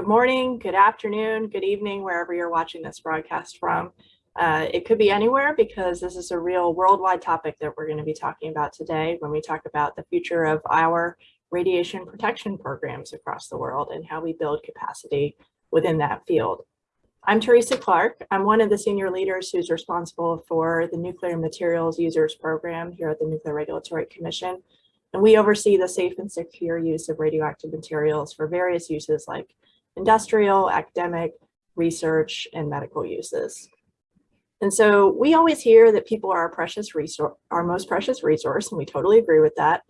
good morning, good afternoon, good evening, wherever you're watching this broadcast from. Uh, it could be anywhere because this is a real worldwide topic that we're going to be talking about today when we talk about the future of our radiation protection programs across the world and how we build capacity within that field. I'm Teresa Clark. I'm one of the senior leaders who's responsible for the Nuclear Materials Users Program here at the Nuclear Regulatory Commission. And we oversee the safe and secure use of radioactive materials for various uses like industrial, academic, research, and medical uses. And so we always hear that people are our precious resource, our most precious resource, and we totally agree with that.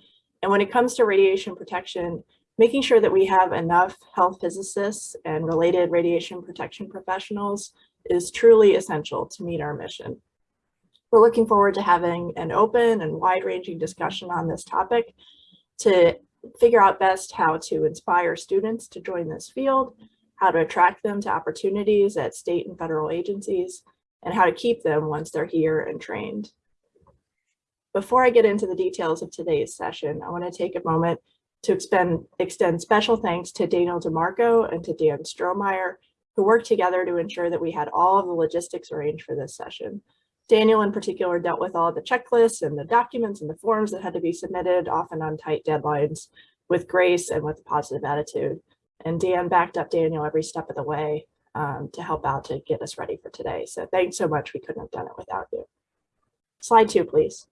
And when it comes to radiation protection, making sure that we have enough health physicists and related radiation protection professionals is truly essential to meet our mission. We're looking forward to having an open and wide-ranging discussion on this topic to figure out best how to inspire students to join this field, how to attract them to opportunities at state and federal agencies, and how to keep them once they're here and trained. Before I get into the details of today's session, I want to take a moment to expend, extend special thanks to Daniel DeMarco and to Dan Strohmeyer, who worked together to ensure that we had all of the logistics arranged for this session. Daniel in particular dealt with all the checklists and the documents and the forms that had to be submitted, often on tight deadlines, with grace and with a positive attitude. And Dan backed up Daniel every step of the way um, to help out to get us ready for today. So thanks so much. We couldn't have done it without you. Slide two, please.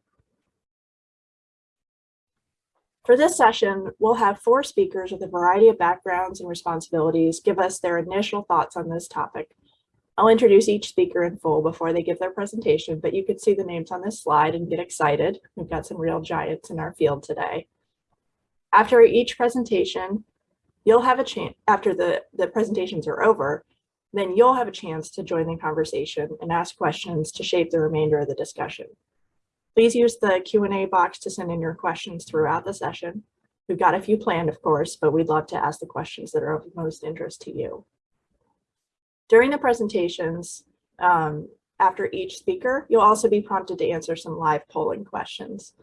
For this session, we'll have four speakers with a variety of backgrounds and responsibilities give us their initial thoughts on this topic. I'll introduce each speaker in full before they give their presentation, but you can see the names on this slide and get excited. We've got some real giants in our field today. After each presentation, you'll have a chance, after the, the presentations are over, then you'll have a chance to join the conversation and ask questions to shape the remainder of the discussion. Please use the Q&A box to send in your questions throughout the session. We've got a few planned, of course, but we'd love to ask the questions that are of most interest to you. During the presentations, um, after each speaker, you'll also be prompted to answer some live polling questions.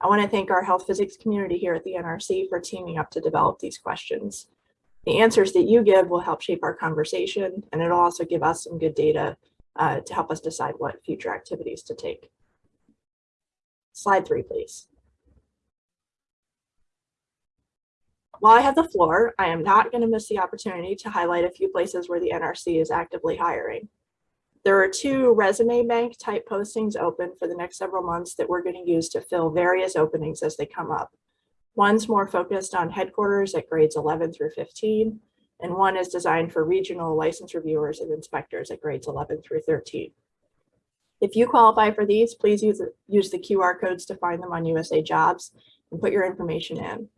I want to thank our health physics community here at the NRC for teaming up to develop these questions. The answers that you give will help shape our conversation, and it'll also give us some good data uh, to help us decide what future activities to take. Slide three, please. While I have the floor, I am not going to miss the opportunity to highlight a few places where the NRC is actively hiring. There are two resume bank type postings open for the next several months that we're going to use to fill various openings as they come up. One's more focused on headquarters at grades 11 through 15, and one is designed for regional license reviewers and inspectors at grades 11 through 13. If you qualify for these, please use, use the QR codes to find them on USA Jobs and put your information in.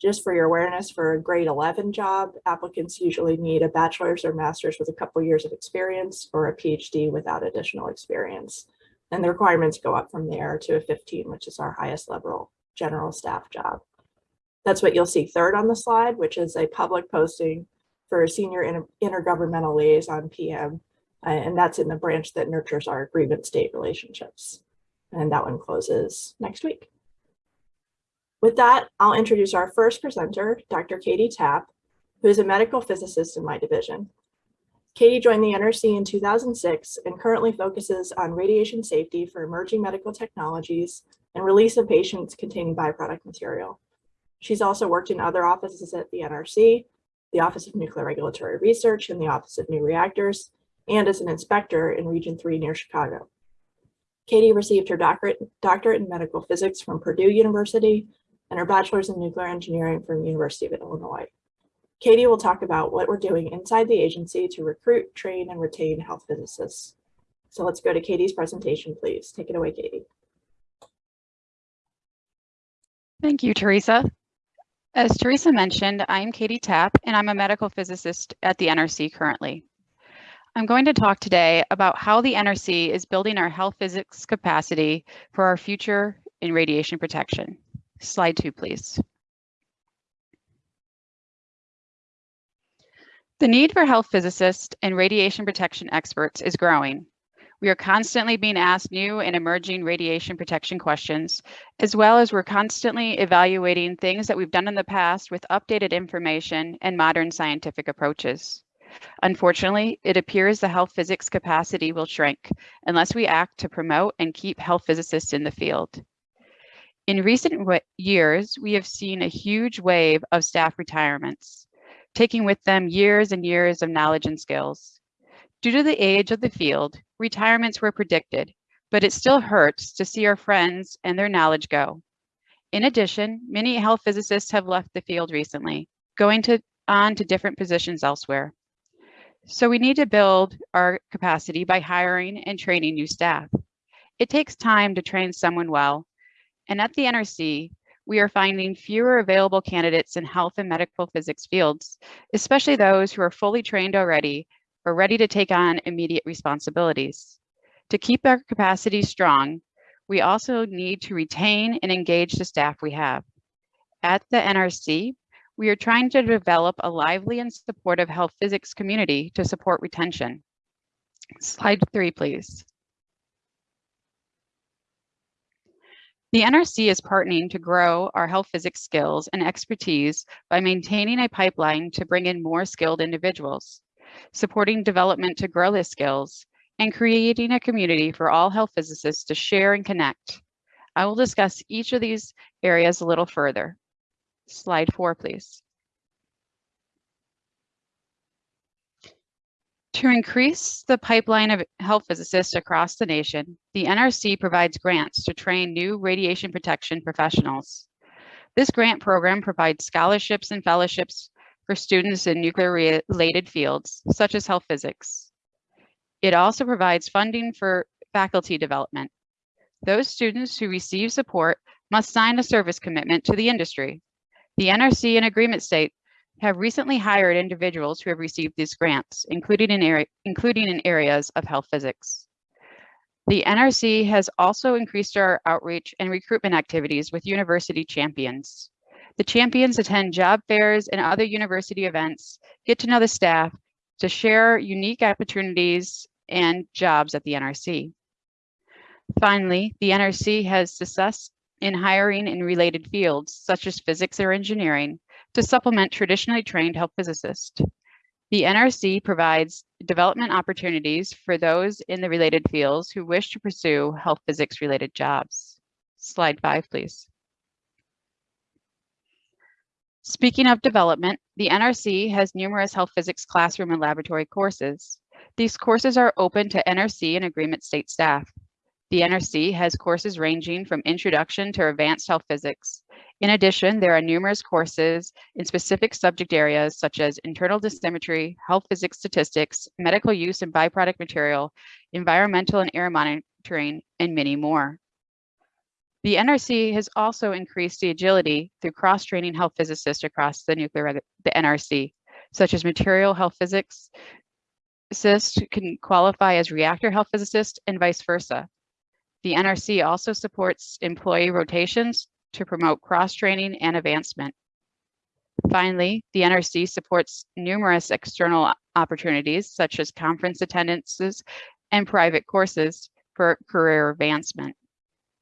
Just for your awareness, for a grade 11 job, applicants usually need a bachelor's or master's with a couple years of experience or a PhD without additional experience. And the requirements go up from there to a 15, which is our highest level general staff job. That's what you'll see third on the slide, which is a public posting for a senior inter intergovernmental liaison PM. Uh, and that's in the branch that nurtures our agreement state relationships. And that one closes next week. With that, I'll introduce our first presenter, Dr. Katie Tapp, who is a medical physicist in my division. Katie joined the NRC in 2006 and currently focuses on radiation safety for emerging medical technologies and release of patients containing byproduct material. She's also worked in other offices at the NRC, the Office of Nuclear Regulatory Research and the Office of New Reactors, and as an inspector in Region 3 near Chicago. Katie received her doctorate, doctorate in medical physics from Purdue University and her bachelor's in nuclear engineering from University of Illinois. Katie will talk about what we're doing inside the agency to recruit, train, and retain health physicists. So let's go to Katie's presentation, please. Take it away, Katie. Thank you, Teresa. As Teresa mentioned, I'm Katie Tapp, and I'm a medical physicist at the NRC currently. I'm going to talk today about how the NRC is building our health physics capacity for our future in radiation protection. Slide two, please. The need for health physicists and radiation protection experts is growing. We are constantly being asked new and emerging radiation protection questions, as well as we're constantly evaluating things that we've done in the past with updated information and modern scientific approaches. Unfortunately, it appears the health physics capacity will shrink unless we act to promote and keep health physicists in the field. In recent years, we have seen a huge wave of staff retirements, taking with them years and years of knowledge and skills. Due to the age of the field, retirements were predicted, but it still hurts to see our friends and their knowledge go. In addition, many health physicists have left the field recently, going to, on to different positions elsewhere. So we need to build our capacity by hiring and training new staff. It takes time to train someone well, and at the NRC, we are finding fewer available candidates in health and medical physics fields, especially those who are fully trained already or ready to take on immediate responsibilities. To keep our capacity strong, we also need to retain and engage the staff we have. At the NRC, we are trying to develop a lively and supportive health physics community to support retention. Slide three, please. The NRC is partnering to grow our health physics skills and expertise by maintaining a pipeline to bring in more skilled individuals, supporting development to grow their skills, and creating a community for all health physicists to share and connect. I will discuss each of these areas a little further. Slide four, please. To increase the pipeline of health physicists across the nation, the NRC provides grants to train new radiation protection professionals. This grant program provides scholarships and fellowships for students in nuclear-related fields, such as health physics. It also provides funding for faculty development. Those students who receive support must sign a service commitment to the industry. The NRC and agreement state have recently hired individuals who have received these grants, including in, area, including in areas of health physics. The NRC has also increased our outreach and recruitment activities with university champions. The champions attend job fairs and other university events, get to know the staff, to share unique opportunities and jobs at the NRC. Finally, the NRC has success in hiring in related fields, such as physics or engineering, to supplement traditionally trained health physicists. The NRC provides development opportunities for those in the related fields who wish to pursue health physics related jobs. Slide five, please. Speaking of development, the NRC has numerous health physics classroom and laboratory courses. These courses are open to NRC and agreement state staff. The NRC has courses ranging from introduction to advanced health physics. In addition, there are numerous courses in specific subject areas such as internal dosimetry, health physics statistics, medical use and byproduct material, environmental and air monitoring, and many more. The NRC has also increased the agility through cross-training health physicists across the nuclear, the NRC, such as material health physics, physicist can qualify as reactor health physicist and vice versa. The NRC also supports employee rotations to promote cross-training and advancement. Finally, the NRC supports numerous external opportunities such as conference attendances and private courses for career advancement.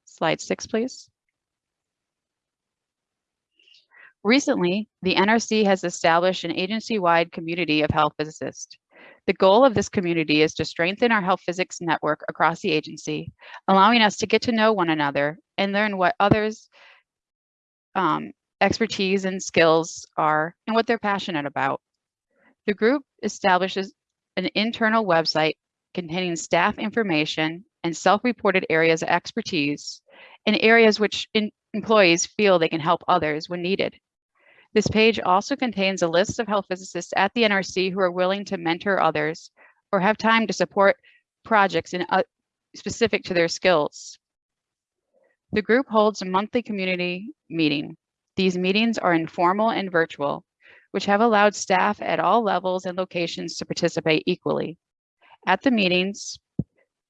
Slide six, please. Recently, the NRC has established an agency-wide community of health physicists. The goal of this community is to strengthen our health physics network across the agency, allowing us to get to know one another and learn what others' um, expertise and skills are and what they're passionate about. The group establishes an internal website containing staff information and self-reported areas of expertise and areas which employees feel they can help others when needed. This page also contains a list of health physicists at the NRC who are willing to mentor others or have time to support projects in, uh, specific to their skills. The group holds a monthly community meeting. These meetings are informal and virtual, which have allowed staff at all levels and locations to participate equally. At the meetings,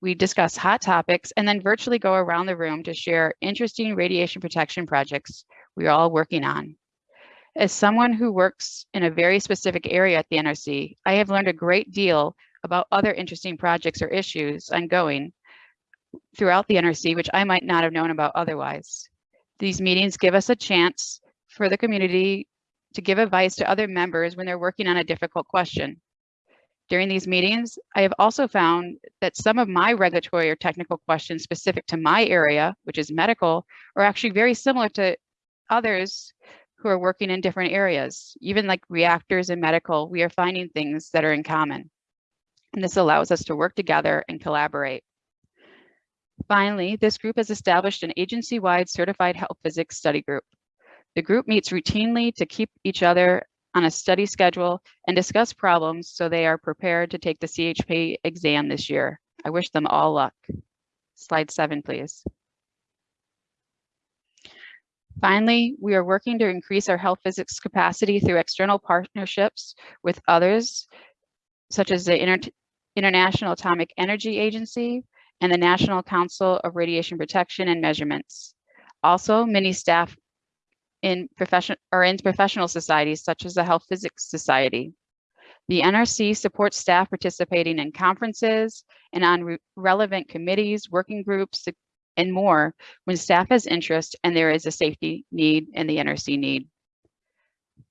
we discuss hot topics and then virtually go around the room to share interesting radiation protection projects we're all working on. As someone who works in a very specific area at the NRC, I have learned a great deal about other interesting projects or issues ongoing throughout the NRC, which I might not have known about otherwise. These meetings give us a chance for the community to give advice to other members when they're working on a difficult question. During these meetings, I have also found that some of my regulatory or technical questions specific to my area, which is medical, are actually very similar to others who are working in different areas. Even like reactors and medical, we are finding things that are in common. And this allows us to work together and collaborate. Finally, this group has established an agency-wide certified health physics study group. The group meets routinely to keep each other on a study schedule and discuss problems so they are prepared to take the CHP exam this year. I wish them all luck. Slide seven, please. Finally, we are working to increase our health physics capacity through external partnerships with others, such as the Inter International Atomic Energy Agency and the National Council of Radiation Protection and Measurements. Also, many staff in profession or in professional societies such as the Health Physics Society. The NRC supports staff participating in conferences and on re relevant committees, working groups, and more when staff has interest and there is a safety need and the NRC need.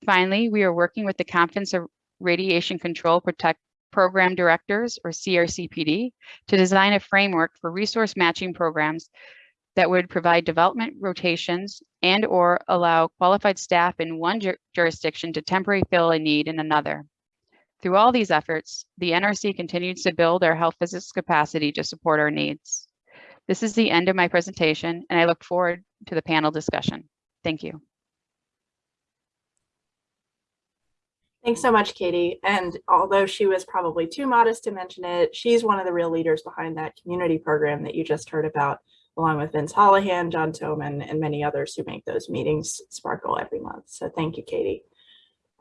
Finally, we are working with the Conference of Radiation Control Protect Program Directors, or CRCPD, to design a framework for resource matching programs that would provide development rotations and or allow qualified staff in one ju jurisdiction to temporarily fill a need in another. Through all these efforts, the NRC continues to build our health physics capacity to support our needs. This is the end of my presentation, and I look forward to the panel discussion. Thank you. Thanks so much, Katie. And although she was probably too modest to mention it, she's one of the real leaders behind that community program that you just heard about along with Vince Holahan, John Toman, and many others who make those meetings sparkle every month. So thank you, Katie.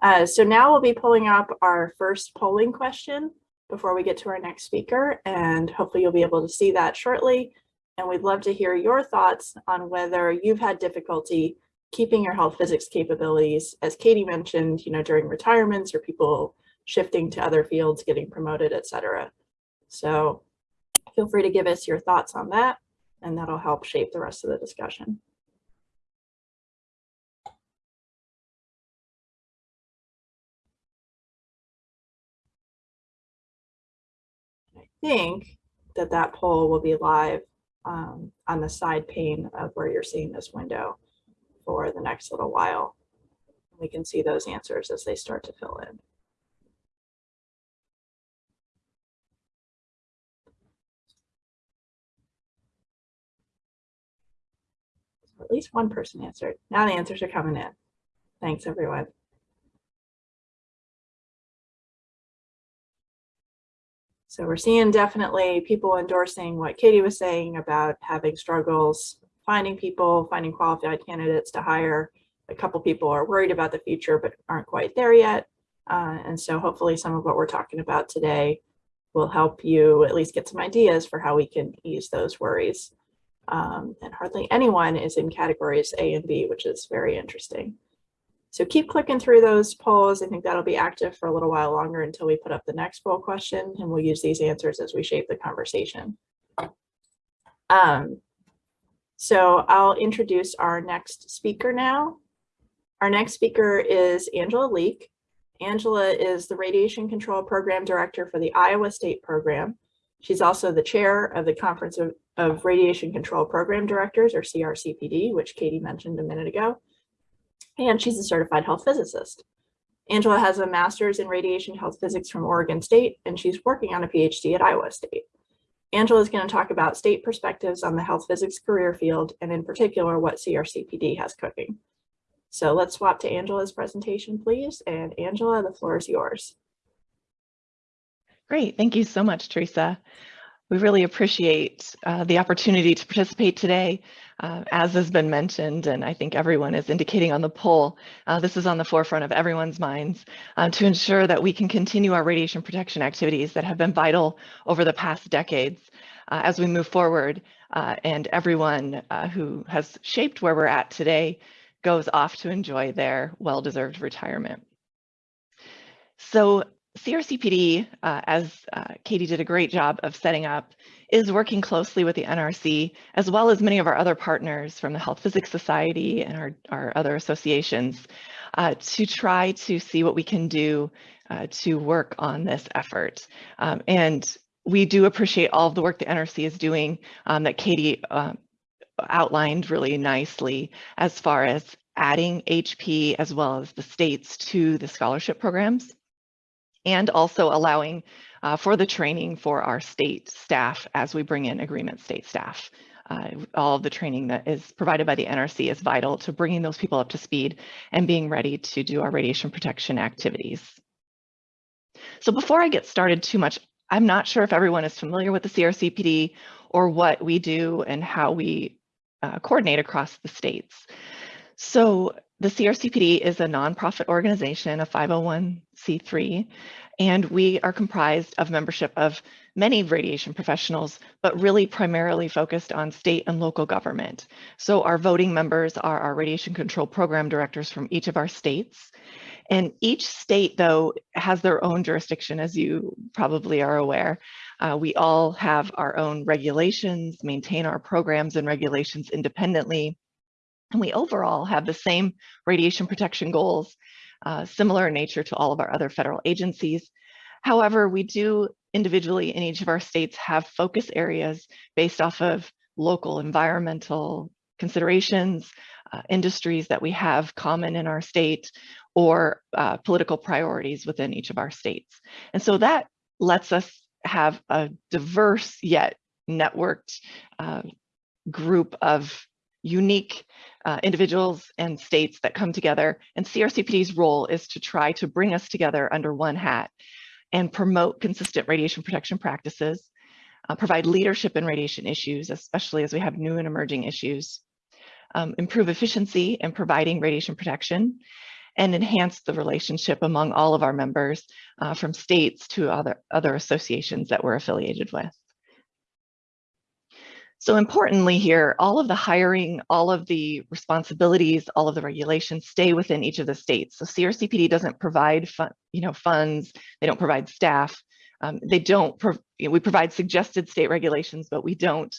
Uh, so now we'll be pulling up our first polling question before we get to our next speaker, and hopefully you'll be able to see that shortly. And we'd love to hear your thoughts on whether you've had difficulty keeping your health physics capabilities, as Katie mentioned, you know, during retirements or people shifting to other fields, getting promoted, etc. So feel free to give us your thoughts on that and that'll help shape the rest of the discussion. I think that that poll will be live um, on the side pane of where you're seeing this window for the next little while. We can see those answers as they start to fill in. at least one person answered. Now the answers are coming in. Thanks, everyone. So we're seeing definitely people endorsing what Katie was saying about having struggles, finding people, finding qualified candidates to hire. A couple people are worried about the future, but aren't quite there yet. Uh, and so hopefully some of what we're talking about today will help you at least get some ideas for how we can ease those worries um, and hardly anyone is in categories A and B, which is very interesting. So keep clicking through those polls. I think that'll be active for a little while longer until we put up the next poll question, and we'll use these answers as we shape the conversation. Um, so I'll introduce our next speaker now. Our next speaker is Angela Leek. Angela is the Radiation Control Program Director for the Iowa State Program. She's also the chair of the Conference of, of Radiation Control Program Directors, or CRCPD, which Katie mentioned a minute ago. And she's a certified health physicist. Angela has a master's in radiation health physics from Oregon State, and she's working on a PhD at Iowa State. Angela is going to talk about state perspectives on the health physics career field, and in particular, what CRCPD has cooking. So let's swap to Angela's presentation, please. And Angela, the floor is yours. Great, thank you so much, Teresa. We really appreciate uh, the opportunity to participate today. Uh, as has been mentioned, and I think everyone is indicating on the poll, uh, this is on the forefront of everyone's minds uh, to ensure that we can continue our radiation protection activities that have been vital over the past decades uh, as we move forward uh, and everyone who has shaped where we're at today goes off to enjoy their well-deserved retirement. So CRCPD, uh, as uh, Katie did a great job of setting up, is working closely with the NRC, as well as many of our other partners from the Health Physics Society and our, our other associations, uh, to try to see what we can do uh, to work on this effort. Um, and we do appreciate all of the work the NRC is doing um, that Katie uh, outlined really nicely as far as adding HP as well as the states to the scholarship programs and also allowing uh, for the training for our state staff as we bring in agreement state staff. Uh, all of the training that is provided by the NRC is vital to bringing those people up to speed and being ready to do our radiation protection activities. So before I get started too much, I'm not sure if everyone is familiar with the CRCPD or what we do and how we uh, coordinate across the states. So the CRCPD is a nonprofit organization, a 501c3, and we are comprised of membership of many radiation professionals, but really primarily focused on state and local government. So our voting members are our radiation control program directors from each of our states. And each state, though, has their own jurisdiction, as you probably are aware. Uh, we all have our own regulations, maintain our programs and regulations independently. And we overall have the same radiation protection goals, uh, similar in nature to all of our other federal agencies. However, we do individually in each of our states have focus areas based off of local environmental considerations, uh, industries that we have common in our state, or uh, political priorities within each of our states. And so that lets us have a diverse yet networked uh, group of unique uh, individuals and states that come together. And CRCPD's role is to try to bring us together under one hat and promote consistent radiation protection practices, uh, provide leadership in radiation issues, especially as we have new and emerging issues, um, improve efficiency in providing radiation protection, and enhance the relationship among all of our members uh, from states to other, other associations that we're affiliated with. So importantly here, all of the hiring, all of the responsibilities, all of the regulations stay within each of the states. So CRCPD doesn't provide fun, you know, funds, they don't provide staff, um, they don't, you know, we provide suggested state regulations, but we don't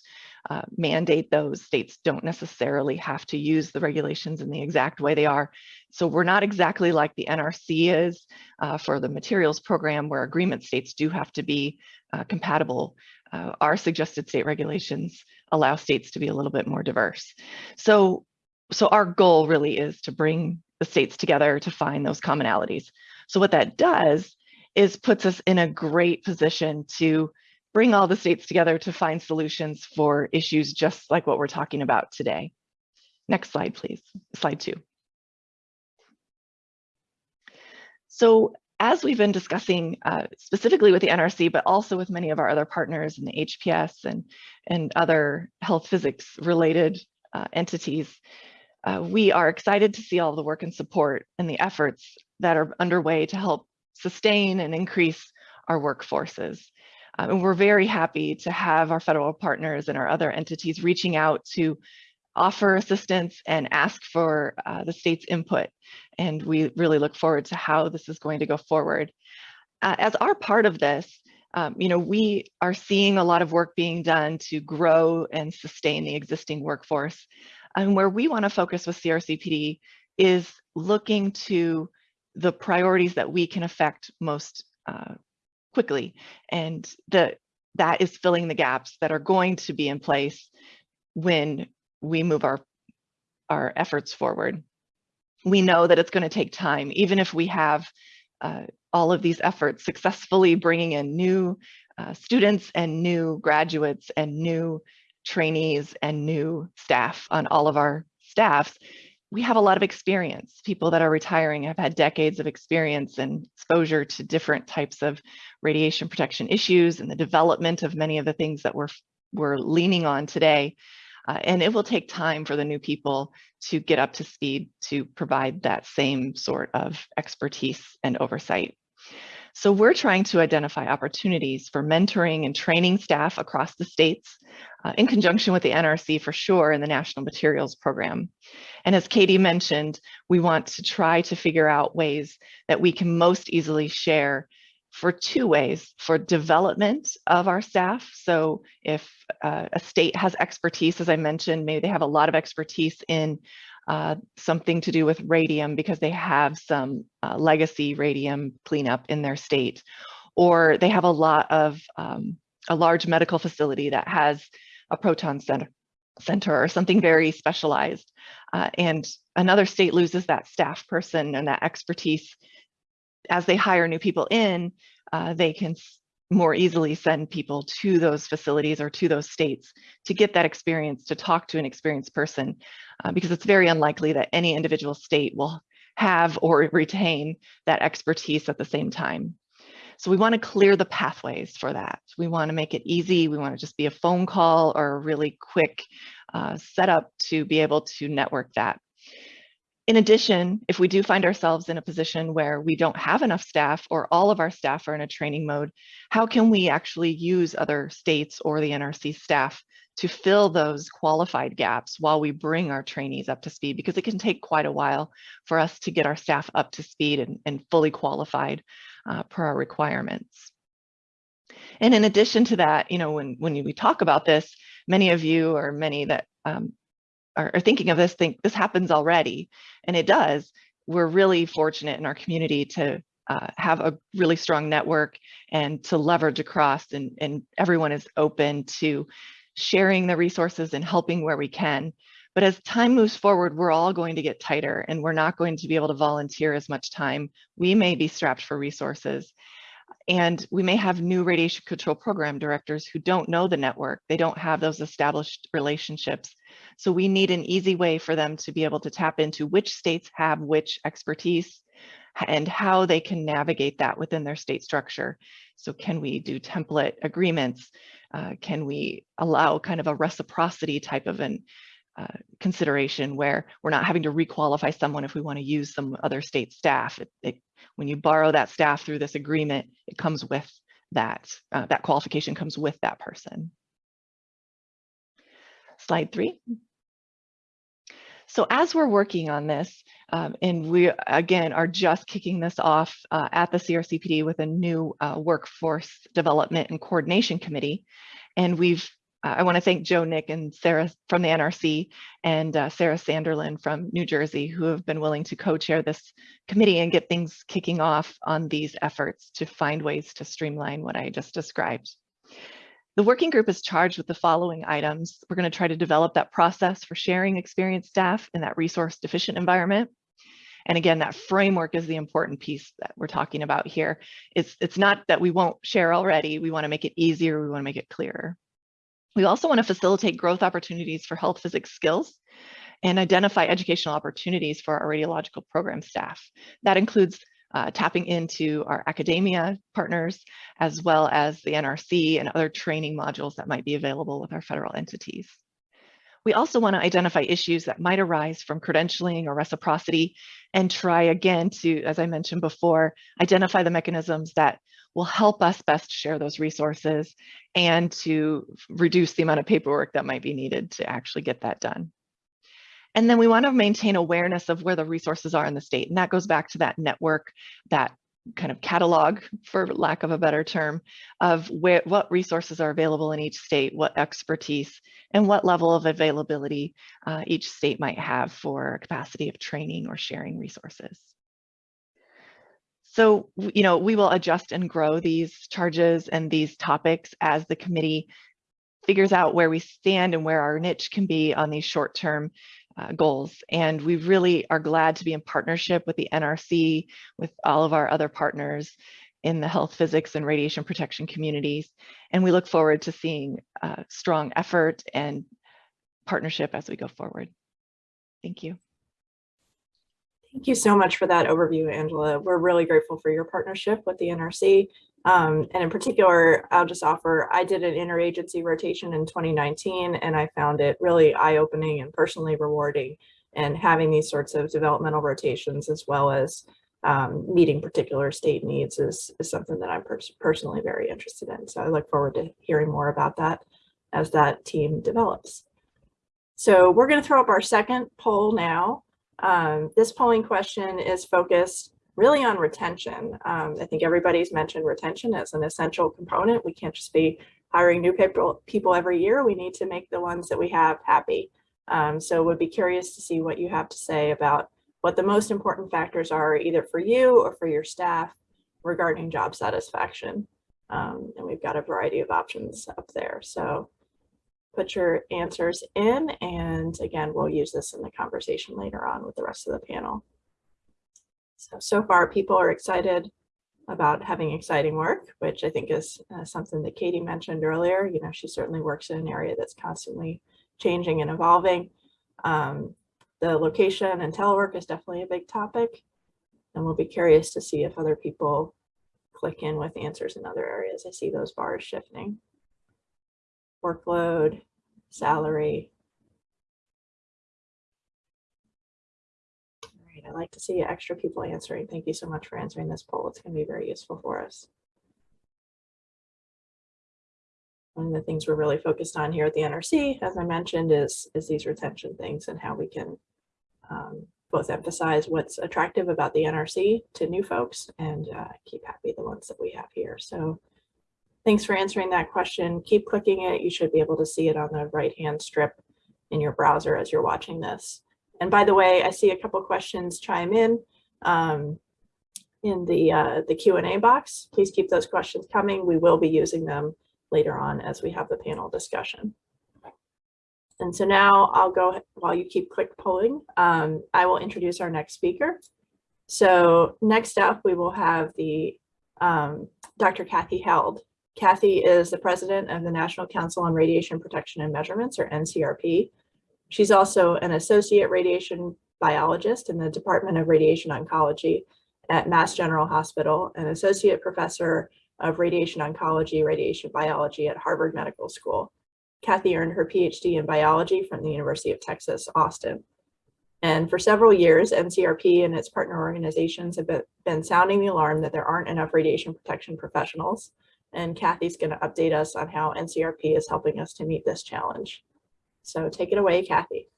uh, mandate those. States don't necessarily have to use the regulations in the exact way they are. So we're not exactly like the NRC is uh, for the materials program where agreement states do have to be uh, compatible. Uh, our suggested state regulations allow states to be a little bit more diverse. So, so our goal really is to bring the states together to find those commonalities. So what that does is puts us in a great position to bring all the states together to find solutions for issues just like what we're talking about today. Next slide, please. Slide two. So as we've been discussing uh, specifically with the NRC, but also with many of our other partners in the HPS and, and other health physics related uh, entities, uh, we are excited to see all the work and support and the efforts that are underway to help sustain and increase our workforces. Um, and we're very happy to have our federal partners and our other entities reaching out to offer assistance and ask for uh, the state's input. And we really look forward to how this is going to go forward. Uh, as our part of this, um, you know, we are seeing a lot of work being done to grow and sustain the existing workforce. And where we want to focus with CRCPD is looking to the priorities that we can affect most uh, quickly. And the, that is filling the gaps that are going to be in place when we move our, our efforts forward. We know that it's going to take time, even if we have uh, all of these efforts successfully bringing in new uh, students and new graduates and new trainees and new staff on all of our staffs we have a lot of experience. People that are retiring have had decades of experience and exposure to different types of radiation protection issues and the development of many of the things that we're, we're leaning on today. Uh, and it will take time for the new people to get up to speed to provide that same sort of expertise and oversight. So we're trying to identify opportunities for mentoring and training staff across the states uh, in conjunction with the NRC for sure in the National Materials Program. And as Katie mentioned, we want to try to figure out ways that we can most easily share for two ways for development of our staff. So if uh, a state has expertise, as I mentioned, maybe they have a lot of expertise in uh, something to do with radium because they have some uh, legacy radium cleanup in their state, or they have a lot of um, a large medical facility that has a proton center, center or something very specialized. Uh, and another state loses that staff person and that expertise as they hire new people in, uh, they can more easily send people to those facilities or to those states to get that experience to talk to an experienced person uh, because it's very unlikely that any individual state will have or retain that expertise at the same time. So we want to clear the pathways for that. We want to make it easy. We want to just be a phone call or a really quick uh, setup to be able to network that. In addition, if we do find ourselves in a position where we don't have enough staff or all of our staff are in a training mode, how can we actually use other states or the NRC staff to fill those qualified gaps while we bring our trainees up to speed? Because it can take quite a while for us to get our staff up to speed and, and fully qualified uh, per our requirements. And in addition to that, you know, when, when we talk about this, many of you or many that um, are, are thinking of this think this happens already, and it does. We're really fortunate in our community to uh, have a really strong network and to leverage across and, and everyone is open to sharing the resources and helping where we can. But as time moves forward, we're all going to get tighter and we're not going to be able to volunteer as much time. We may be strapped for resources. And we may have new radiation control program directors who don't know the network. They don't have those established relationships. So we need an easy way for them to be able to tap into which states have which expertise and how they can navigate that within their state structure. So can we do template agreements? Uh, can we allow kind of a reciprocity type of an uh, consideration where we're not having to requalify someone if we want to use some other state staff. It, it, when you borrow that staff through this agreement, it comes with that, uh, that qualification comes with that person. Slide three. So as we're working on this, um, and we again are just kicking this off uh, at the CRCPD with a new uh, workforce development and coordination committee, and we've I want to thank Joe Nick and Sarah from the NRC and uh, Sarah Sanderlin from New Jersey who have been willing to co-chair this committee and get things kicking off on these efforts to find ways to streamline what I just described. The working group is charged with the following items. We're going to try to develop that process for sharing experienced staff in that resource deficient environment. And again, that framework is the important piece that we're talking about here. It's, it's not that we won't share already. We want to make it easier. We want to make it clearer. We also want to facilitate growth opportunities for health physics skills and identify educational opportunities for our radiological program staff. That includes uh, tapping into our academia partners, as well as the NRC and other training modules that might be available with our federal entities. We also want to identify issues that might arise from credentialing or reciprocity and try again to, as I mentioned before, identify the mechanisms that will help us best share those resources and to reduce the amount of paperwork that might be needed to actually get that done. And then we want to maintain awareness of where the resources are in the state. And that goes back to that network, that kind of catalog, for lack of a better term, of where, what resources are available in each state, what expertise, and what level of availability uh, each state might have for capacity of training or sharing resources. So, you know, we will adjust and grow these charges and these topics as the committee figures out where we stand and where our niche can be on these short-term uh, goals. And we really are glad to be in partnership with the NRC, with all of our other partners in the health physics and radiation protection communities. And we look forward to seeing uh, strong effort and partnership as we go forward. Thank you. Thank you so much for that overview, Angela. We're really grateful for your partnership with the NRC. Um, and in particular, I'll just offer, I did an interagency rotation in 2019, and I found it really eye-opening and personally rewarding. And having these sorts of developmental rotations as well as um, meeting particular state needs is, is something that I'm pers personally very interested in. So I look forward to hearing more about that as that team develops. So we're going to throw up our second poll now. Um, this polling question is focused really on retention. Um, I think everybody's mentioned retention as an essential component. We can't just be hiring new people, people every year. We need to make the ones that we have happy. Um, so would be curious to see what you have to say about what the most important factors are either for you or for your staff regarding job satisfaction. Um, and we've got a variety of options up there. So put your answers in and again, we'll use this in the conversation later on with the rest of the panel. So, so far people are excited about having exciting work, which I think is uh, something that Katie mentioned earlier. You know, she certainly works in an area that's constantly changing and evolving. Um, the location and telework is definitely a big topic. And we'll be curious to see if other people click in with answers in other areas. I see those bars shifting. Workload, salary. All right, I'd like to see extra people answering. Thank you so much for answering this poll. It's going to be very useful for us. One of the things we're really focused on here at the NRC, as I mentioned, is, is these retention things and how we can um, both emphasize what's attractive about the NRC to new folks and uh, keep happy the ones that we have here. So thanks for answering that question. Keep clicking it. You should be able to see it on the right-hand strip in your browser as you're watching this. And by the way, I see a couple questions chime in um, in the, uh, the Q&A box. Please keep those questions coming. We will be using them later on as we have the panel discussion. And so now I'll go, while you keep click polling, um, I will introduce our next speaker. So next up, we will have the um, Dr. Kathy Held. Kathy is the president of the National Council on Radiation Protection and Measurements, or NCRP. She's also an associate radiation biologist in the Department of Radiation Oncology at Mass General Hospital, an associate professor of radiation oncology, radiation biology at Harvard Medical School. Kathy earned her PhD in biology from the University of Texas, Austin. And for several years, NCRP and its partner organizations have been, been sounding the alarm that there aren't enough radiation protection professionals. And Kathy's gonna update us on how NCRP is helping us to meet this challenge. So take it away, Kathy.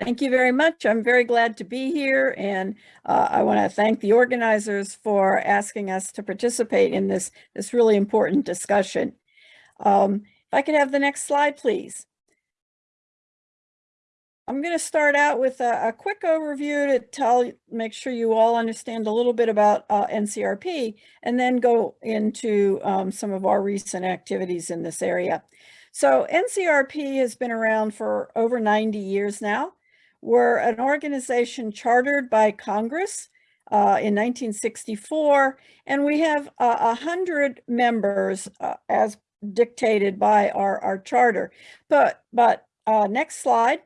Thank you very much. I'm very glad to be here and uh, I want to thank the organizers for asking us to participate in this, this really important discussion. Um, if I could have the next slide, please. I'm going to start out with a, a, quick overview to tell, make sure you all understand a little bit about uh, NCRP and then go into um, some of our recent activities in this area. So NCRP has been around for over 90 years now. We're an organization chartered by Congress uh, in 1964, and we have uh, hundred members uh, as dictated by our, our charter. But, but uh, next slide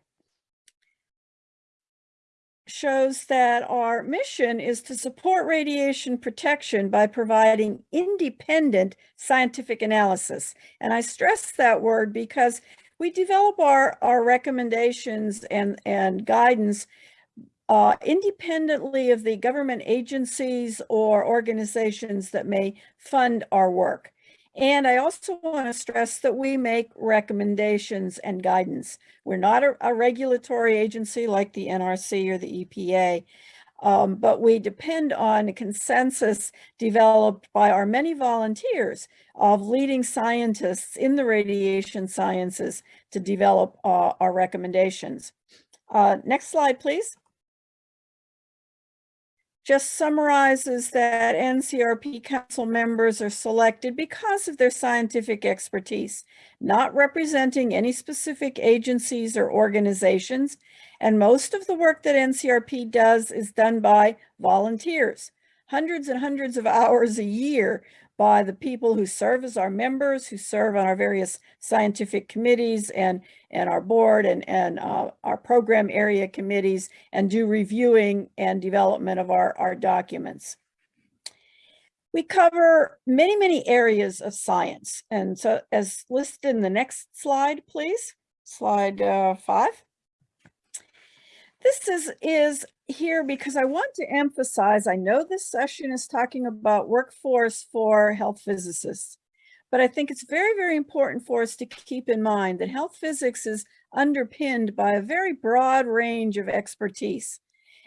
shows that our mission is to support radiation protection by providing independent scientific analysis. And I stress that word because we develop our, our recommendations and, and guidance uh, independently of the government agencies or organizations that may fund our work. And I also want to stress that we make recommendations and guidance. We're not a, a regulatory agency like the NRC or the EPA, um, but we depend on a consensus developed by our many volunteers of leading scientists in the radiation sciences to develop uh, our recommendations. Uh, next slide, please. Just summarizes that NCRP council members are selected because of their scientific expertise, not representing any specific agencies or organizations, and most of the work that NCRP does is done by volunteers, hundreds and hundreds of hours a year by the people who serve as our members, who serve on our various scientific committees and, and our board and, and uh, our program area committees and do reviewing and development of our, our documents. We cover many, many areas of science. And so as listed in the next slide, please, slide uh, five. This is, is here because I want to emphasize, I know this session is talking about workforce for health physicists, but I think it's very, very important for us to keep in mind that health physics is underpinned by a very broad range of expertise.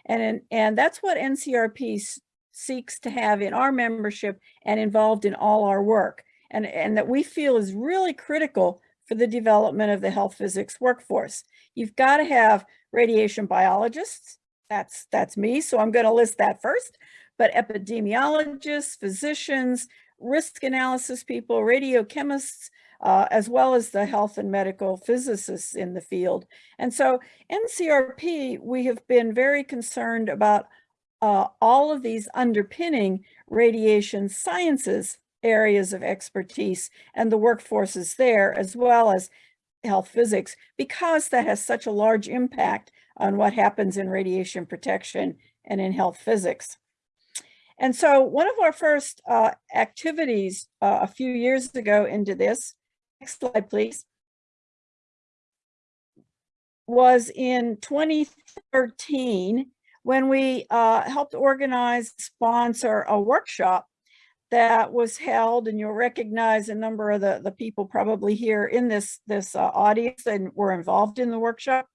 And, and that's what NCRP seeks to have in our membership and involved in all our work. And, and that we feel is really critical for the development of the health physics workforce. You've got to have radiation biologists. That's, that's me, so I'm going to list that first. But epidemiologists, physicians, risk analysis people, radiochemists, uh, as well as the health and medical physicists in the field. And so NCRP, we have been very concerned about uh, all of these underpinning radiation sciences areas of expertise and the workforces there, as well as health physics, because that has such a large impact on what happens in radiation protection and in health physics. And so one of our first uh, activities uh, a few years ago into this, next slide, please, was in 2013 when we uh, helped organize, sponsor a workshop that was held, and you'll recognize a number of the, the people probably here in this, this uh, audience and were involved in the workshop.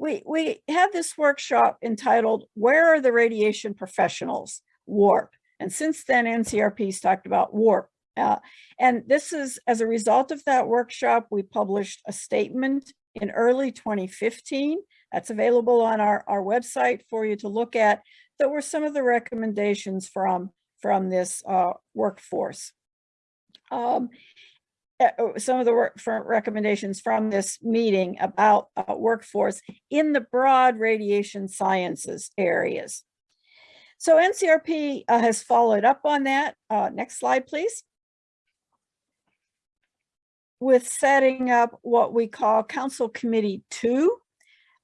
We, we had this workshop entitled, Where are the Radiation Professionals? WARP. And since then, NCRP's talked about WARP. Uh, and this is, as a result of that workshop, we published a statement in early 2015 that's available on our, our website for you to look at. That were some of the recommendations from, from this uh, workforce. Um, uh, uh, some of the work for recommendations from this meeting about uh, workforce in the broad radiation sciences areas. So NCRP uh, has followed up on that. Uh, next slide, please. With setting up what we call Council Committee Two,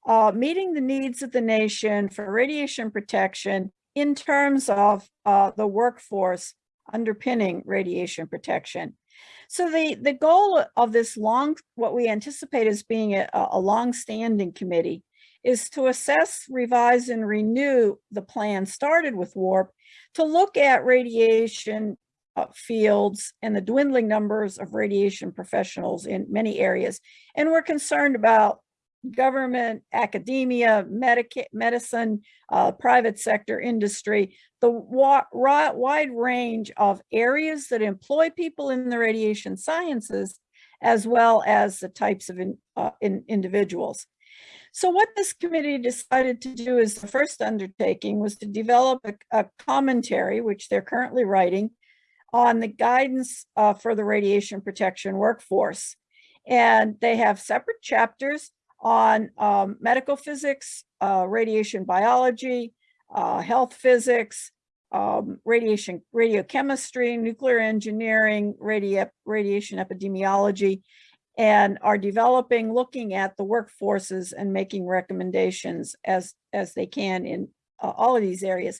uh, meeting the needs of the nation for radiation protection in terms of the workforce underpinning radiation protection. So the, the goal of this long, what we anticipate as being a, a long-standing committee is to assess, revise, and renew the plan started with WARP to look at radiation uh, fields and the dwindling numbers of radiation professionals in many areas. And we're concerned about government, academia, medica medicine, uh, private sector industry, the wide range of areas that employ people in the radiation sciences, as well as the types of in, uh, in individuals. So what this committee decided to do as the first undertaking was to develop a, a commentary, which they're currently writing, on the guidance uh, for the radiation protection workforce. And they have separate chapters on um, medical physics, uh, radiation biology, uh, health physics, um, radiation, radiochemistry, nuclear engineering, radi radiation epidemiology, and are developing, looking at the workforces and making recommendations as, as they can in uh, all of these areas.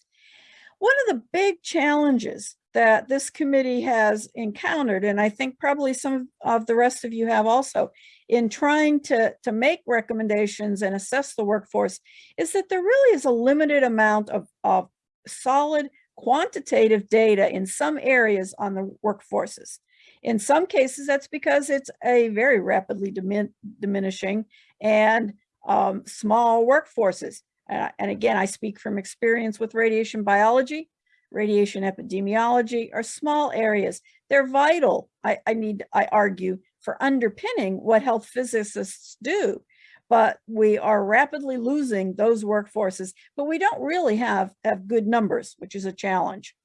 One of the big challenges that this committee has encountered, and I think probably some of the rest of you have also, in trying to, to make recommendations and assess the workforce, is that there really is a limited amount of, of solid quantitative data in some areas on the workforces. In some cases, that's because it's a very rapidly dimin diminishing and um, small workforces. Uh, and again, I speak from experience with radiation biology, radiation epidemiology are small areas. They're vital, I, I need, I argue, for underpinning what health physicists do. But we are rapidly losing those workforces, but we don't really have, have good numbers, which is a challenge.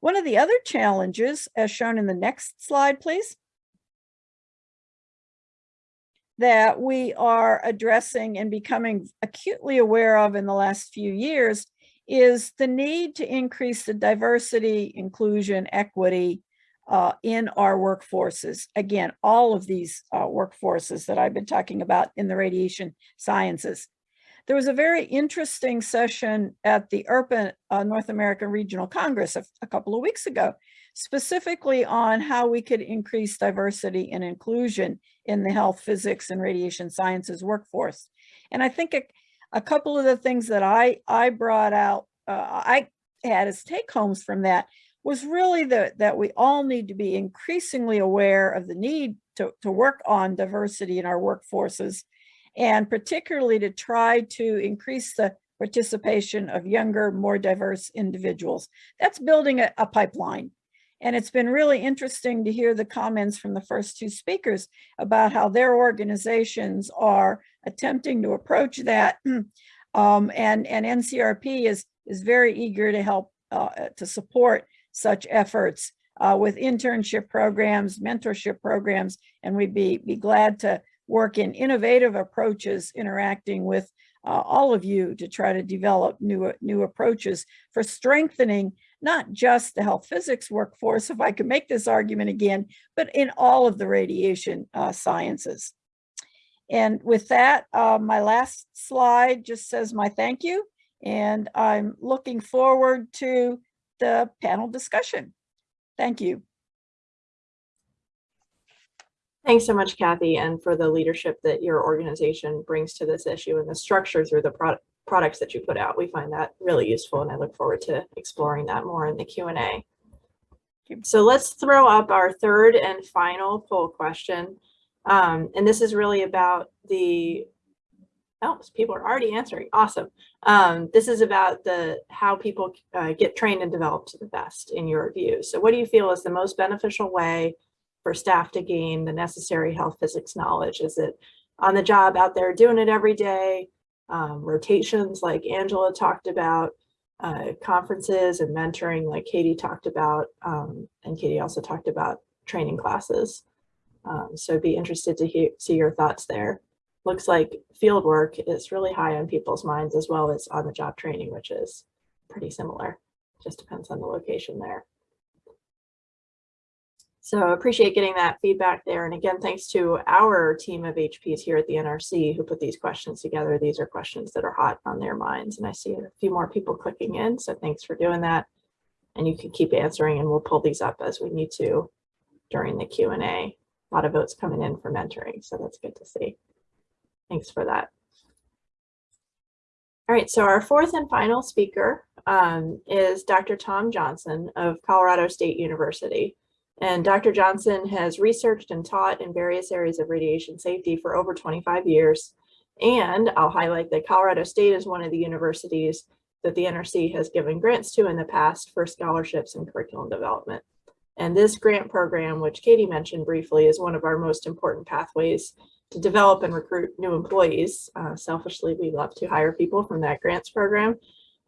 One of the other challenges, as shown in the next slide, please, that we are addressing and becoming acutely aware of in the last few years is the need to increase the diversity, inclusion, equity uh, in our workforces. Again, all of these uh, workforces that I've been talking about in the radiation sciences. There was a very interesting session at the IRPA uh, North American Regional Congress a, a, couple of weeks ago, specifically on how we could increase diversity and inclusion in the health, physics, and radiation sciences workforce. And I think a, a couple of the things that I, I brought out, uh, I had as take homes from that was really the, that we all need to be increasingly aware of the need to, to work on diversity in our workforces and particularly to try to increase the, participation of younger, more diverse individuals. That's building a, a pipeline. And it's been really interesting to hear the comments from the first two speakers about how their organizations are attempting to approach that. Um, and, and NCRP is, is very eager to help, uh, to support such efforts uh, with internship programs, mentorship programs, and we'd be, be glad to work in innovative approaches interacting with uh, all of you to try to develop new, new approaches for strengthening not just the health physics workforce, if I could make this argument again, but in all of the radiation uh, sciences. And with that, uh, my last slide just says my thank you. And I'm looking forward to the panel discussion. Thank you. Thanks so much, Kathy, and for the leadership that your organization brings to this issue and the structure through the product products that you put out. We find that really useful and I look forward to exploring that more in the Q&A. So let's throw up our third and final poll question. Um, and this is really about the, oh, people are already answering. Awesome. Um, this is about the how people uh, get trained and developed to the best in your view. So what do you feel is the most beneficial way for staff to gain the necessary health physics knowledge? Is it on the job out there doing it every day? um, rotations like Angela talked about, uh, conferences and mentoring like Katie talked about, um, and Katie also talked about training classes. Um, so be interested to hear, see your thoughts there. Looks like field work is really high on people's minds as well as on the job training, which is pretty similar. Just depends on the location there. So appreciate getting that feedback there. And again, thanks to our team of HPs here at the NRC who put these questions together. These are questions that are hot on their minds. And I see a few more people clicking in. So thanks for doing that. And you can keep answering and we'll pull these up as we need to during the Q&A. Lot of votes coming in for mentoring. So that's good to see. Thanks for that. All right, so our fourth and final speaker um, is Dr. Tom Johnson of Colorado State University. And Dr. Johnson has researched and taught in various areas of radiation safety for over 25 years. And I'll highlight that Colorado State is one of the universities that the NRC has given grants to in the past for scholarships and curriculum development. And this grant program, which Katie mentioned briefly, is one of our most important pathways to develop and recruit new employees. Uh, selfishly, we love to hire people from that grants program.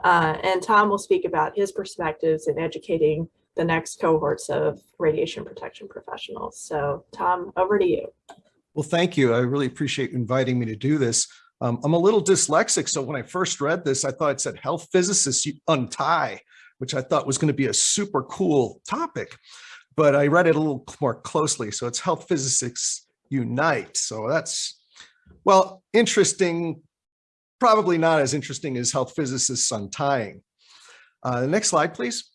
Uh, and Tom will speak about his perspectives in educating the next cohorts of radiation protection professionals. So Tom, over to you. Well, thank you. I really appreciate inviting me to do this. Um, I'm a little dyslexic, so when I first read this, I thought it said health physicists untie, which I thought was going to be a super cool topic. But I read it a little more closely. So it's health physicists unite. So that's, well, interesting, probably not as interesting as health physicists untying. Uh, the next slide, please.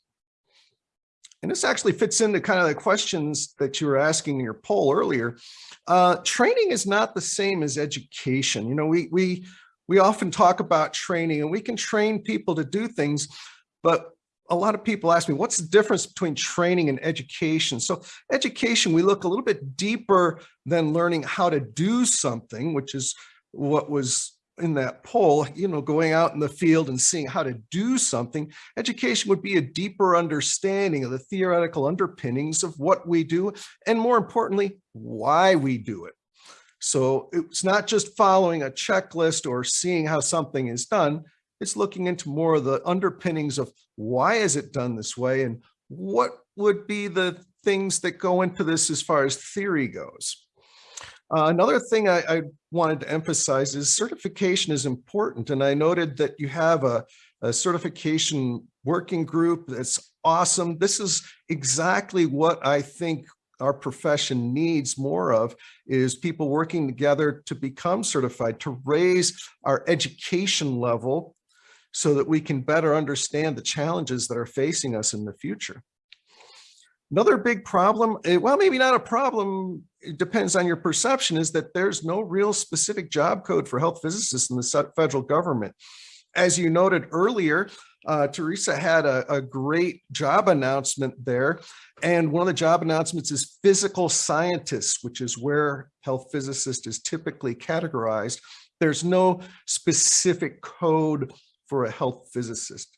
And this actually fits into kind of the questions that you were asking in your poll earlier. Uh, training is not the same as education. You know, we, we, we often talk about training and we can train people to do things, but a lot of people ask me, what's the difference between training and education? So education, we look a little bit deeper than learning how to do something, which is what was in that poll, you know, going out in the field and seeing how to do something, education would be a deeper understanding of the theoretical underpinnings of what we do, and more importantly, why we do it. So it's not just following a checklist or seeing how something is done, it's looking into more of the underpinnings of why is it done this way and what would be the things that go into this as far as theory goes. Uh, another thing I, I, wanted to emphasize is certification is important. And I noted that you have a, a certification working group that's awesome. This is exactly what I think our profession needs more of is people working together to become certified, to raise our education level so that we can better understand the challenges that are facing us in the future. Another big problem, eh, well, maybe not a problem, it depends on your perception, is that there's no real specific job code for health physicists in the federal government. As you noted earlier, uh, Teresa had a, a, great job announcement there. And one of the job announcements is physical scientists, which is where health physicist is typically categorized. There's no specific code for a health physicist.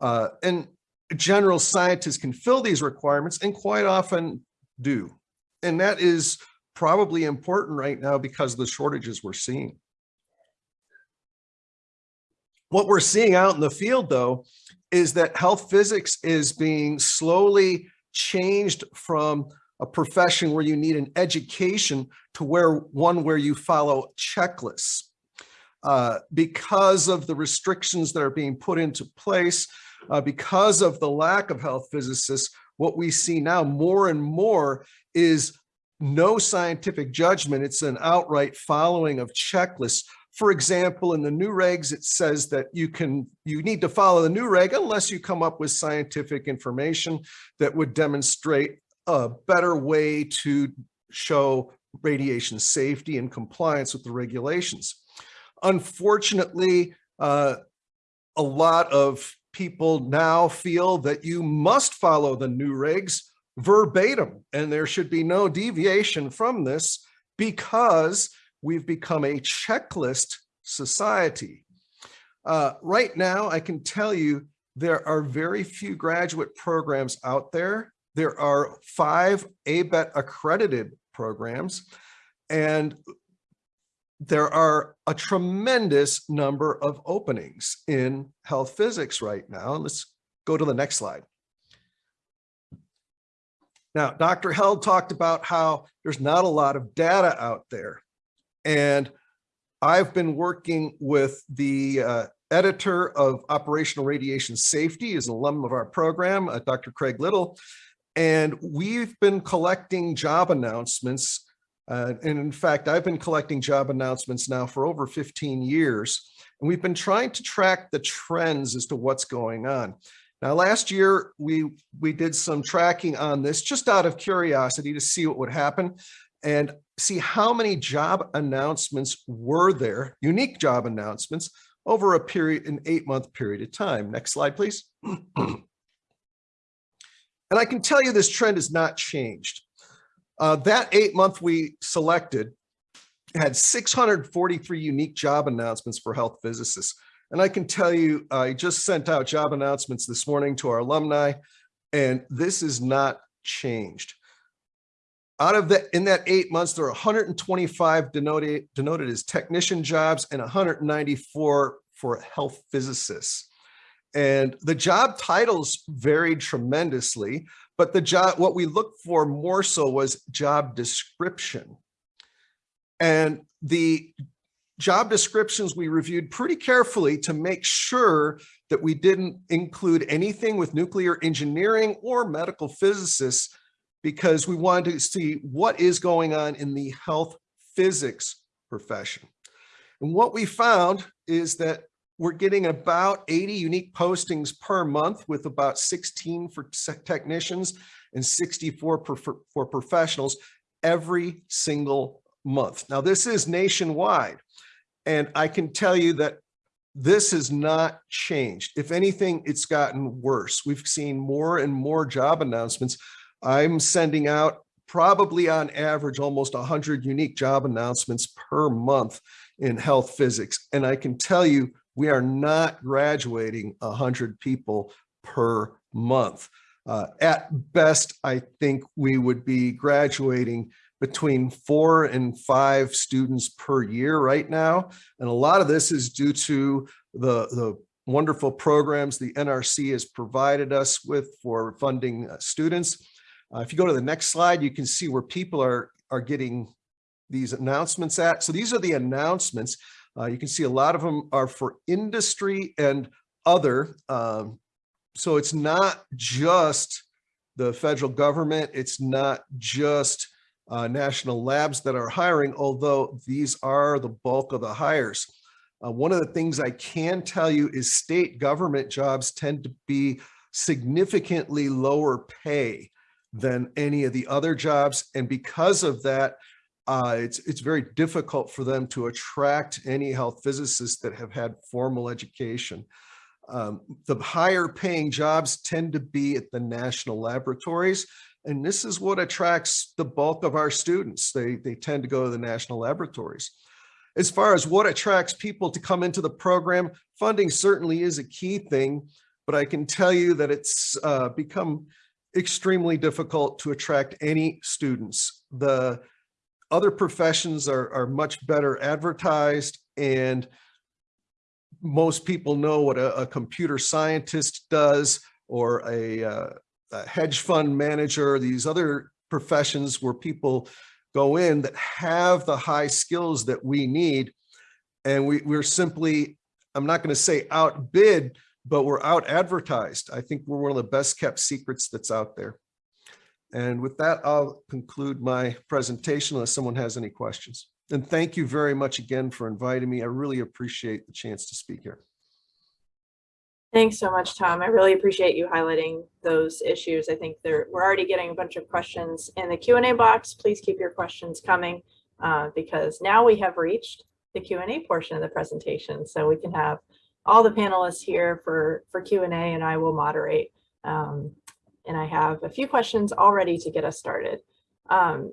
Uh, and general scientists can fill these requirements and quite often do. And that is probably important right now because of the shortages we're seeing. What we're seeing out in the field though, is that health physics is being slowly changed from a profession where you need an education to where one where you follow checklists. Uh, because of the restrictions that are being put into place, uh, because of the lack of health physicists, what we see now more and more is no scientific judgment. It's an outright following of checklists. For example, in the NUREGs, it says that you can you need to follow the NUREG unless you come up with scientific information that would demonstrate a better way to show radiation safety and compliance with the regulations. Unfortunately, uh, a lot of people now feel that you must follow the NUREGs verbatim, and there should be no deviation from this because we've become a checklist society. Uh, right now, I can tell you there are very few graduate programs out there. There are five ABET accredited programs, and there are a tremendous number of openings in health physics right now. Let's go to the next slide. Now, Dr. Held talked about how there's not a lot of data out there. And I've been working with the uh, editor of operational radiation safety, is an alum of our program, uh, Dr. Craig Little. And we've been collecting job announcements. Uh, and in fact, I've been collecting job announcements now for over 15 years. And we've been trying to track the trends as to what's going on. Now, last year, we, we did some tracking on this just out of curiosity to see what would happen and see how many job announcements were there, unique job announcements, over a period, an eight month period of time. Next slide, please. and I can tell you this trend has not changed. Uh, that eight month we selected had 643 unique job announcements for health physicists. And I can tell you, I just sent out job announcements this morning to our alumni, and this is not changed. Out of that, in that eight months, there are 125 denoted, denoted as technician jobs and 194 for health physicists. And the job titles varied tremendously, but the job, what we looked for more so was job description. And the job descriptions we reviewed pretty carefully to make sure that we didn't include anything with nuclear engineering or medical physicists because we wanted to see what is going on in the health physics profession. And what we found is that we're getting about 80 unique postings per month with about 16 for technicians and 64 for, for professionals every single month. Now this is nationwide. And I can tell you that this has not changed. If anything, it's gotten worse. We've seen more and more job announcements. I'm sending out probably on average almost 100 unique job announcements per month in health physics. And I can tell you, we are not graduating 100 people per month. Uh, at best, I think we would be graduating between four and five students per year right now. And a lot of this is due to the, the wonderful programs the NRC has provided us with for funding uh, students. Uh, if you go to the next slide, you can see where people are, are getting these announcements at. So these are the announcements. Uh, you can see a lot of them are for industry and other. Um, so it's not just the federal government. It's not just uh, national labs that are hiring, although these are the bulk of the hires. Uh, one of the things I can tell you is state government jobs tend to be significantly lower pay than any of the other jobs. And because of that, uh, it's, it's very difficult for them to attract any health physicists that have had formal education. Um, the higher paying jobs tend to be at the national laboratories and this is what attracts the bulk of our students. They, they tend to go to the national laboratories. as far as what attracts people to come into the program, funding certainly is a key thing, but I can tell you that it's uh, become extremely difficult to attract any students. The other professions are, are much better advertised and most people know what a, a computer scientist does or a, uh, a hedge fund manager, these other professions where people go in that have the high skills that we need. And we, we're simply, I'm not going to say outbid, but we're out advertised. I think we're one of the best kept secrets that's out there. And with that, I'll conclude my presentation unless someone has any questions. And thank you very much again for inviting me. I really appreciate the chance to speak here. Thanks so much, Tom. I really appreciate you highlighting those issues. I think there, we're already getting a bunch of questions in the Q and A box. Please keep your questions coming uh, because now we have reached the Q and A portion of the presentation. So we can have all the panelists here for, for Q and A and I will moderate. Um, and I have a few questions already to get us started. Um,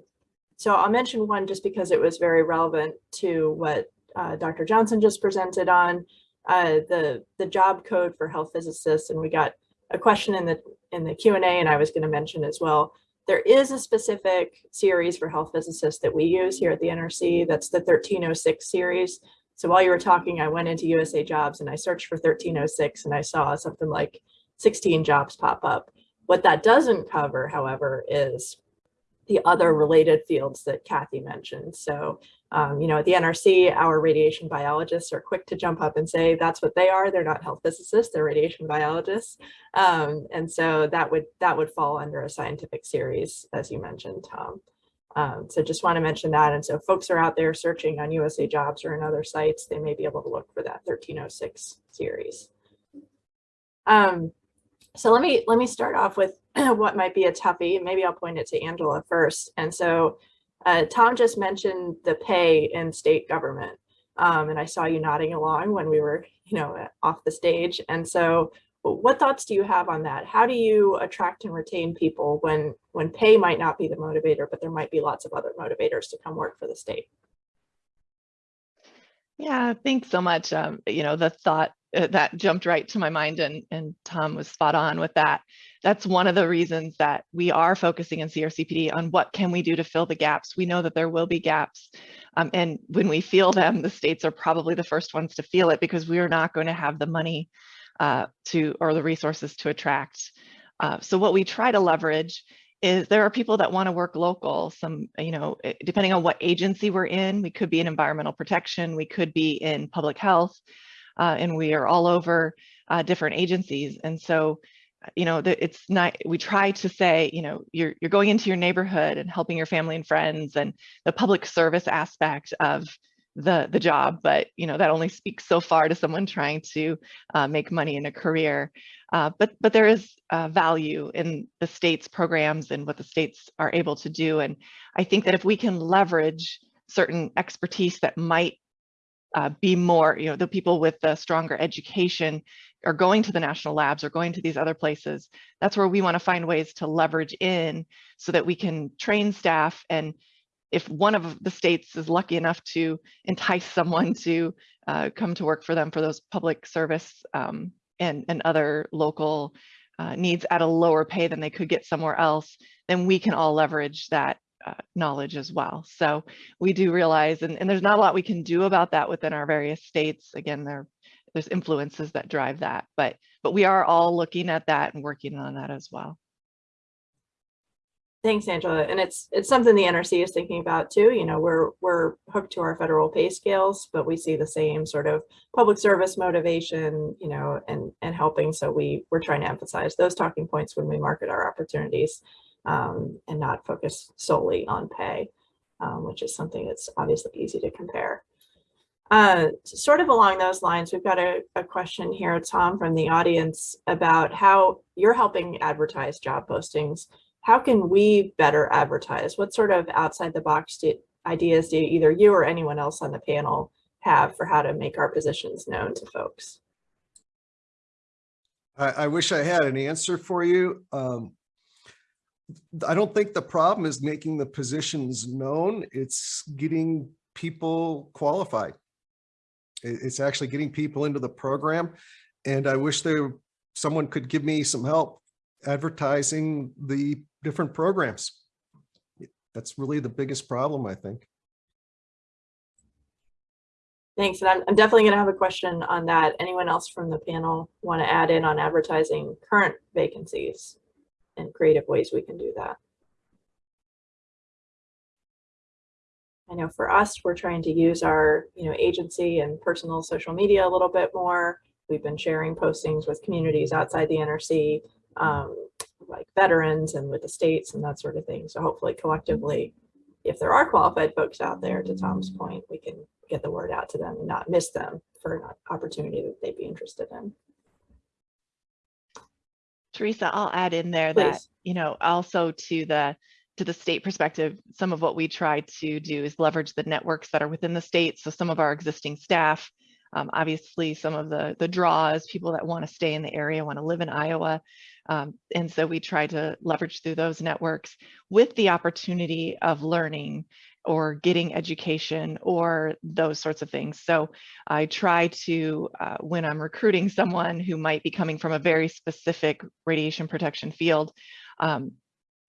so I'll mention one just because it was very relevant to what uh, Dr. Johnson just presented on uh, the the job code for health physicists, and we got a question in the in the Q and I was going to mention as well. There is a specific series for health physicists that we use here at the NRC. That's the 1306 series. So while you were talking, I went into USA Jobs and I searched for 1306, and I saw something like 16 jobs pop up. What that doesn't cover, however, is the other related fields that Kathy mentioned. So, um, you know, at the NRC, our radiation biologists are quick to jump up and say that's what they are. They're not health physicists, they're radiation biologists. Um, and so that would that would fall under a scientific series, as you mentioned, Tom. Um, so just want to mention that. And so folks are out there searching on USA Jobs or in other sites, they may be able to look for that 1306 series. Um, so let me let me start off with what might be a toughie. Maybe I'll point it to Angela first. And so uh, Tom just mentioned the pay in state government. Um, and I saw you nodding along when we were, you know, off the stage. And so what thoughts do you have on that? How do you attract and retain people when when pay might not be the motivator, but there might be lots of other motivators to come work for the state? Yeah, thanks so much. Um, you know, the thought that jumped right to my mind and, and Tom was spot on with that. That's one of the reasons that we are focusing in CRCPD on what can we do to fill the gaps. We know that there will be gaps. Um, and when we feel them, the states are probably the first ones to feel it because we are not going to have the money uh, to or the resources to attract. Uh, so what we try to leverage is there are people that want to work local. Some, you know, eh, depending on what agency we're in, we could be in environmental protection, we could be in public health, uh, and we are all over uh, different agencies. And so, uh, you know, it's not, we try to say, you know, you're, you're going into your neighborhood and helping your family and friends and the public service aspect of the the job but you know that only speaks so far to someone trying to uh, make money in a career uh, but but there is uh, value in the state's programs and what the states are able to do and i think that if we can leverage certain expertise that might uh, be more you know the people with the stronger education are going to the national labs or going to these other places. That's where we want to find ways to leverage in so that we can train staff. And if one of the states is lucky enough to entice someone to uh, come to work for them for those public service um, and, and other local uh, needs at a lower pay than they could get somewhere else, then we can all leverage that uh, knowledge as well. So we do realize, and, and there's not a lot we can do about that within our various states. Again, there, there's influences that drive that, but, but we are all looking at that and working on that as well. Thanks, Angela. And it's it's something the NRC is thinking about too. You know, we're we're hooked to our federal pay scales, but we see the same sort of public service motivation, you know, and and helping. So we we're trying to emphasize those talking points when we market our opportunities, um, and not focus solely on pay, um, which is something that's obviously easy to compare. Uh, sort of along those lines, we've got a, a question here, Tom, from the audience about how you're helping advertise job postings how can we better advertise? What sort of outside the box do, ideas do either you or anyone else on the panel have for how to make our positions known to folks? I, I wish I had an answer for you. Um, I don't think the problem is making the positions known. It's getting people qualified. It's actually getting people into the program. And I wish there, someone could give me some help advertising the different programs. That's really the biggest problem, I think. Thanks, and I'm, I'm definitely gonna have a question on that. Anyone else from the panel want to add in on advertising current vacancies and creative ways we can do that? I know for us, we're trying to use our, you know, agency and personal social media a little bit more. We've been sharing postings with communities outside the NRC, um, like veterans and with the states and that sort of thing. So hopefully collectively, if there are qualified folks out there, to Tom's point, we can get the word out to them and not miss them for an opportunity that they'd be interested in. Teresa, I'll add in there that, you know, also to the, to the state perspective, some of what we try to do is leverage the networks that are within the state. So some of our existing staff, um, obviously some of the, the draws, people that want to stay in the area, want to live in Iowa. Um, and so we try to leverage through those networks with the opportunity of learning or getting education or those sorts of things. So I try to, uh, when I'm recruiting someone who might be coming from a very specific radiation protection field, um,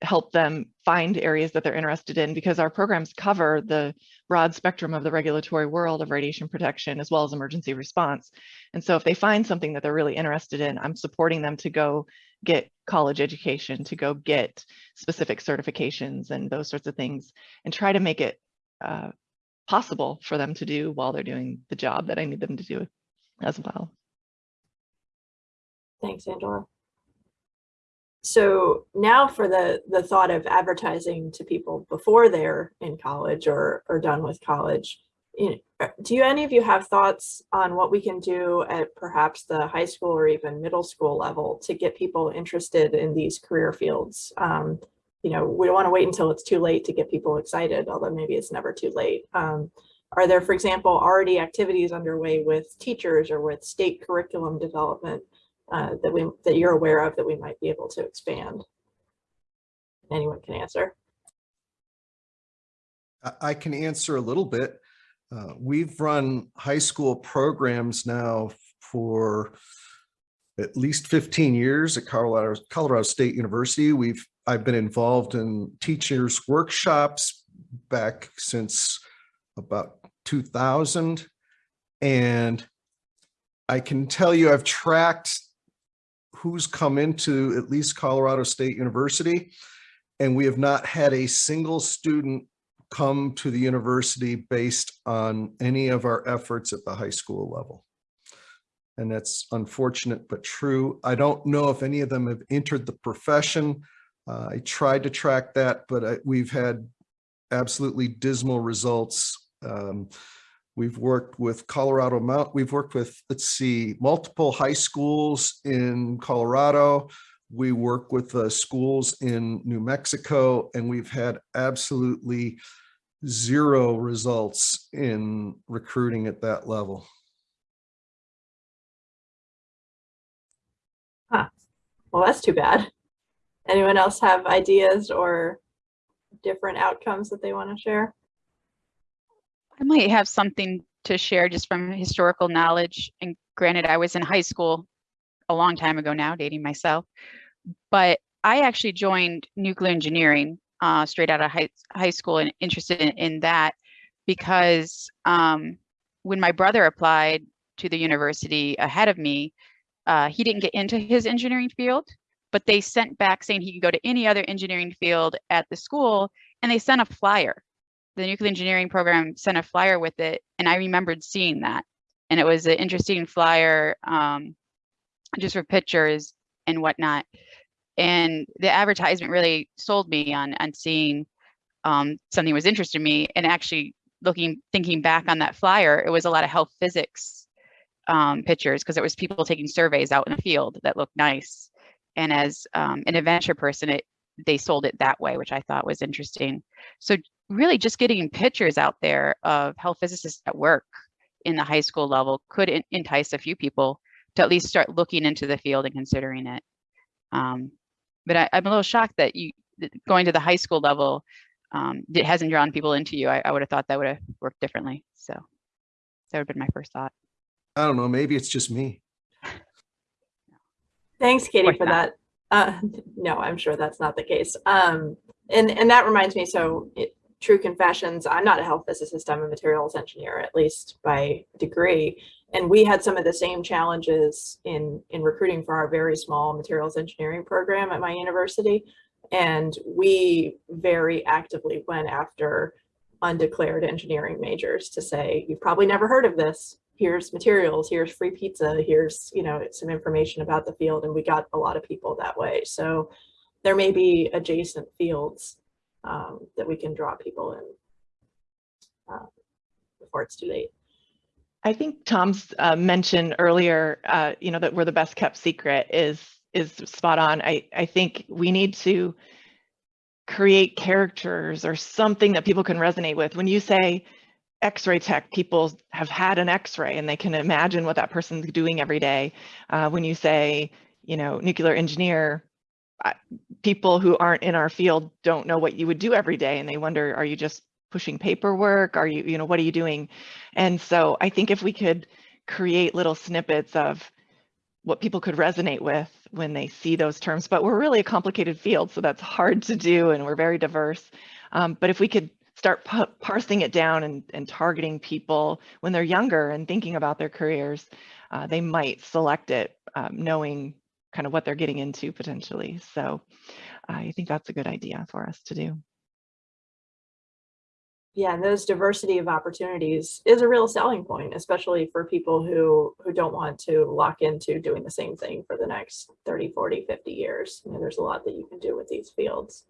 help them find areas that they're interested in because our programs cover the broad spectrum of the regulatory world of radiation protection as well as emergency response. And so if they find something that they're really interested in, I'm supporting them to go get college education, to go get specific certifications and those sorts of things and try to make it uh, possible for them to do while they're doing the job that I need them to do as well. Thanks, Angela. So now for the, the thought of advertising to people before they're in college or, or done with college. Uh, Do you, any of you have thoughts on what we can do at perhaps the high school or even middle school level to get people interested in these career fields? Um, you know, we don't want to wait until it's too late to get people excited, although maybe it's never too late. Um, are there, for example, already activities underway with teachers or with state curriculum development uh, that we that you're aware of that we might be able to expand? Anyone can answer. I can answer a little bit. Uh, We've run high school programs now for at least 15 years at Colorado, Colorado State University. We've, I've been involved in teachers workshops back since about 2000. And I can tell you, I've tracked who's come into at least Colorado State University. And we have not had a single student come to the university based on any of our efforts at the high school level. And that's unfortunate, but true. I don't know if any of them have entered the profession. Uh, I tried to track that, but I- we've had absolutely dismal results. Um, We've worked with Colorado Mount, we've worked with, let's see, multiple high schools in Colorado. We work with uh, schools in New Mexico, and we've had absolutely zero results in recruiting at that level. Well, that's too bad. Anyone else have ideas or different outcomes that they want to share? I might have something to share just from historical knowledge. And granted, I was in high school a long time ago now, dating myself. But I actually joined nuclear engineering uh, straight out of high, high school and interested in, in that because um, when my brother applied to the university ahead of me, uh, he didn't get into his engineering field, but they sent back saying he could go to any other engineering field at the school, and they sent a flyer. The nuclear engineering program sent a flyer with it and i remembered seeing that. And it was an interesting flyer um, just for pictures and whatnot and the advertisement really sold me on on seeing um, something was interested in me and actually looking thinking back on that flyer it was a lot of health physics um, pictures because it was people taking surveys out in the field that looked nice and as um, an adventure person it they sold it that way which i thought was interesting so really just getting pictures out there of health physicists at work in the high school level could entice a few people to at least start looking into the field and considering it. Um, but I, I'm a little shocked that you that going to the high school level, um, it hasn't drawn people into you, I, I would have thought that would have worked differently. So that would have been my first thought. I don't know, maybe it's just me. Thanks, Katie, for not. that. Uh, no, I'm sure that's not the case. Um, and, and that reminds me, so it, true confessions, I'm not a health physicist, I'm a materials engineer, at least by degree. And we had some of the same challenges in, in recruiting for our very small materials engineering program at my university. And we very actively went after undeclared engineering majors to say, you've probably never heard of this. Here's materials, here's free pizza, here's, you know, some information about the field. And we got a lot of people that way. So there may be adjacent fields um, that we can draw people in uh, before it's too late. I think Tom's uh, mention earlier, uh, you know, that we're the best kept secret is is spot on. I I think we need to create characters or something that people can resonate with. When you say X-ray tech, people have had an X-ray and they can imagine what that person's doing every day. Uh, when you say, you know, nuclear engineer, people who aren't in our field don't know what you would do every day, and they wonder, are you just pushing paperwork? Are you, you know, what are you doing? And so I think if we could create little snippets of what people could resonate with when they see those terms, but we're really a complicated field, so that's hard to do, and we're very diverse. Um, but if we could start parsing it down and, and targeting people when they're younger and thinking about their careers, uh, they might select it um, knowing kind of what they're getting into potentially. So I think that's a good idea for us to do. Yeah, and those diversity of opportunities is a real selling point, especially for people who who don't want to lock into doing the same thing for the next 30, 40, 50 years. You know, there's a lot that you can do with these fields.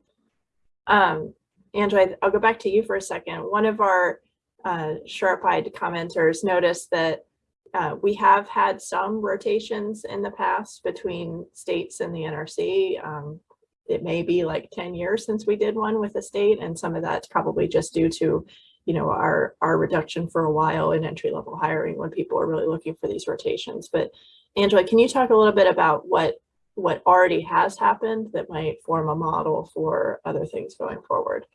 Um, Andrew, I'll go back to you for a second. One of our uh, sharp-eyed commenters noticed that uh, we have had some rotations in the past between states and the NRC. Um, it may be like 10 years since we did one with the state and some of that's probably just due to you know our our reduction for a while in entry level hiring when people are really looking for these rotations but angela can you talk a little bit about what what already has happened that might form a model for other things going forward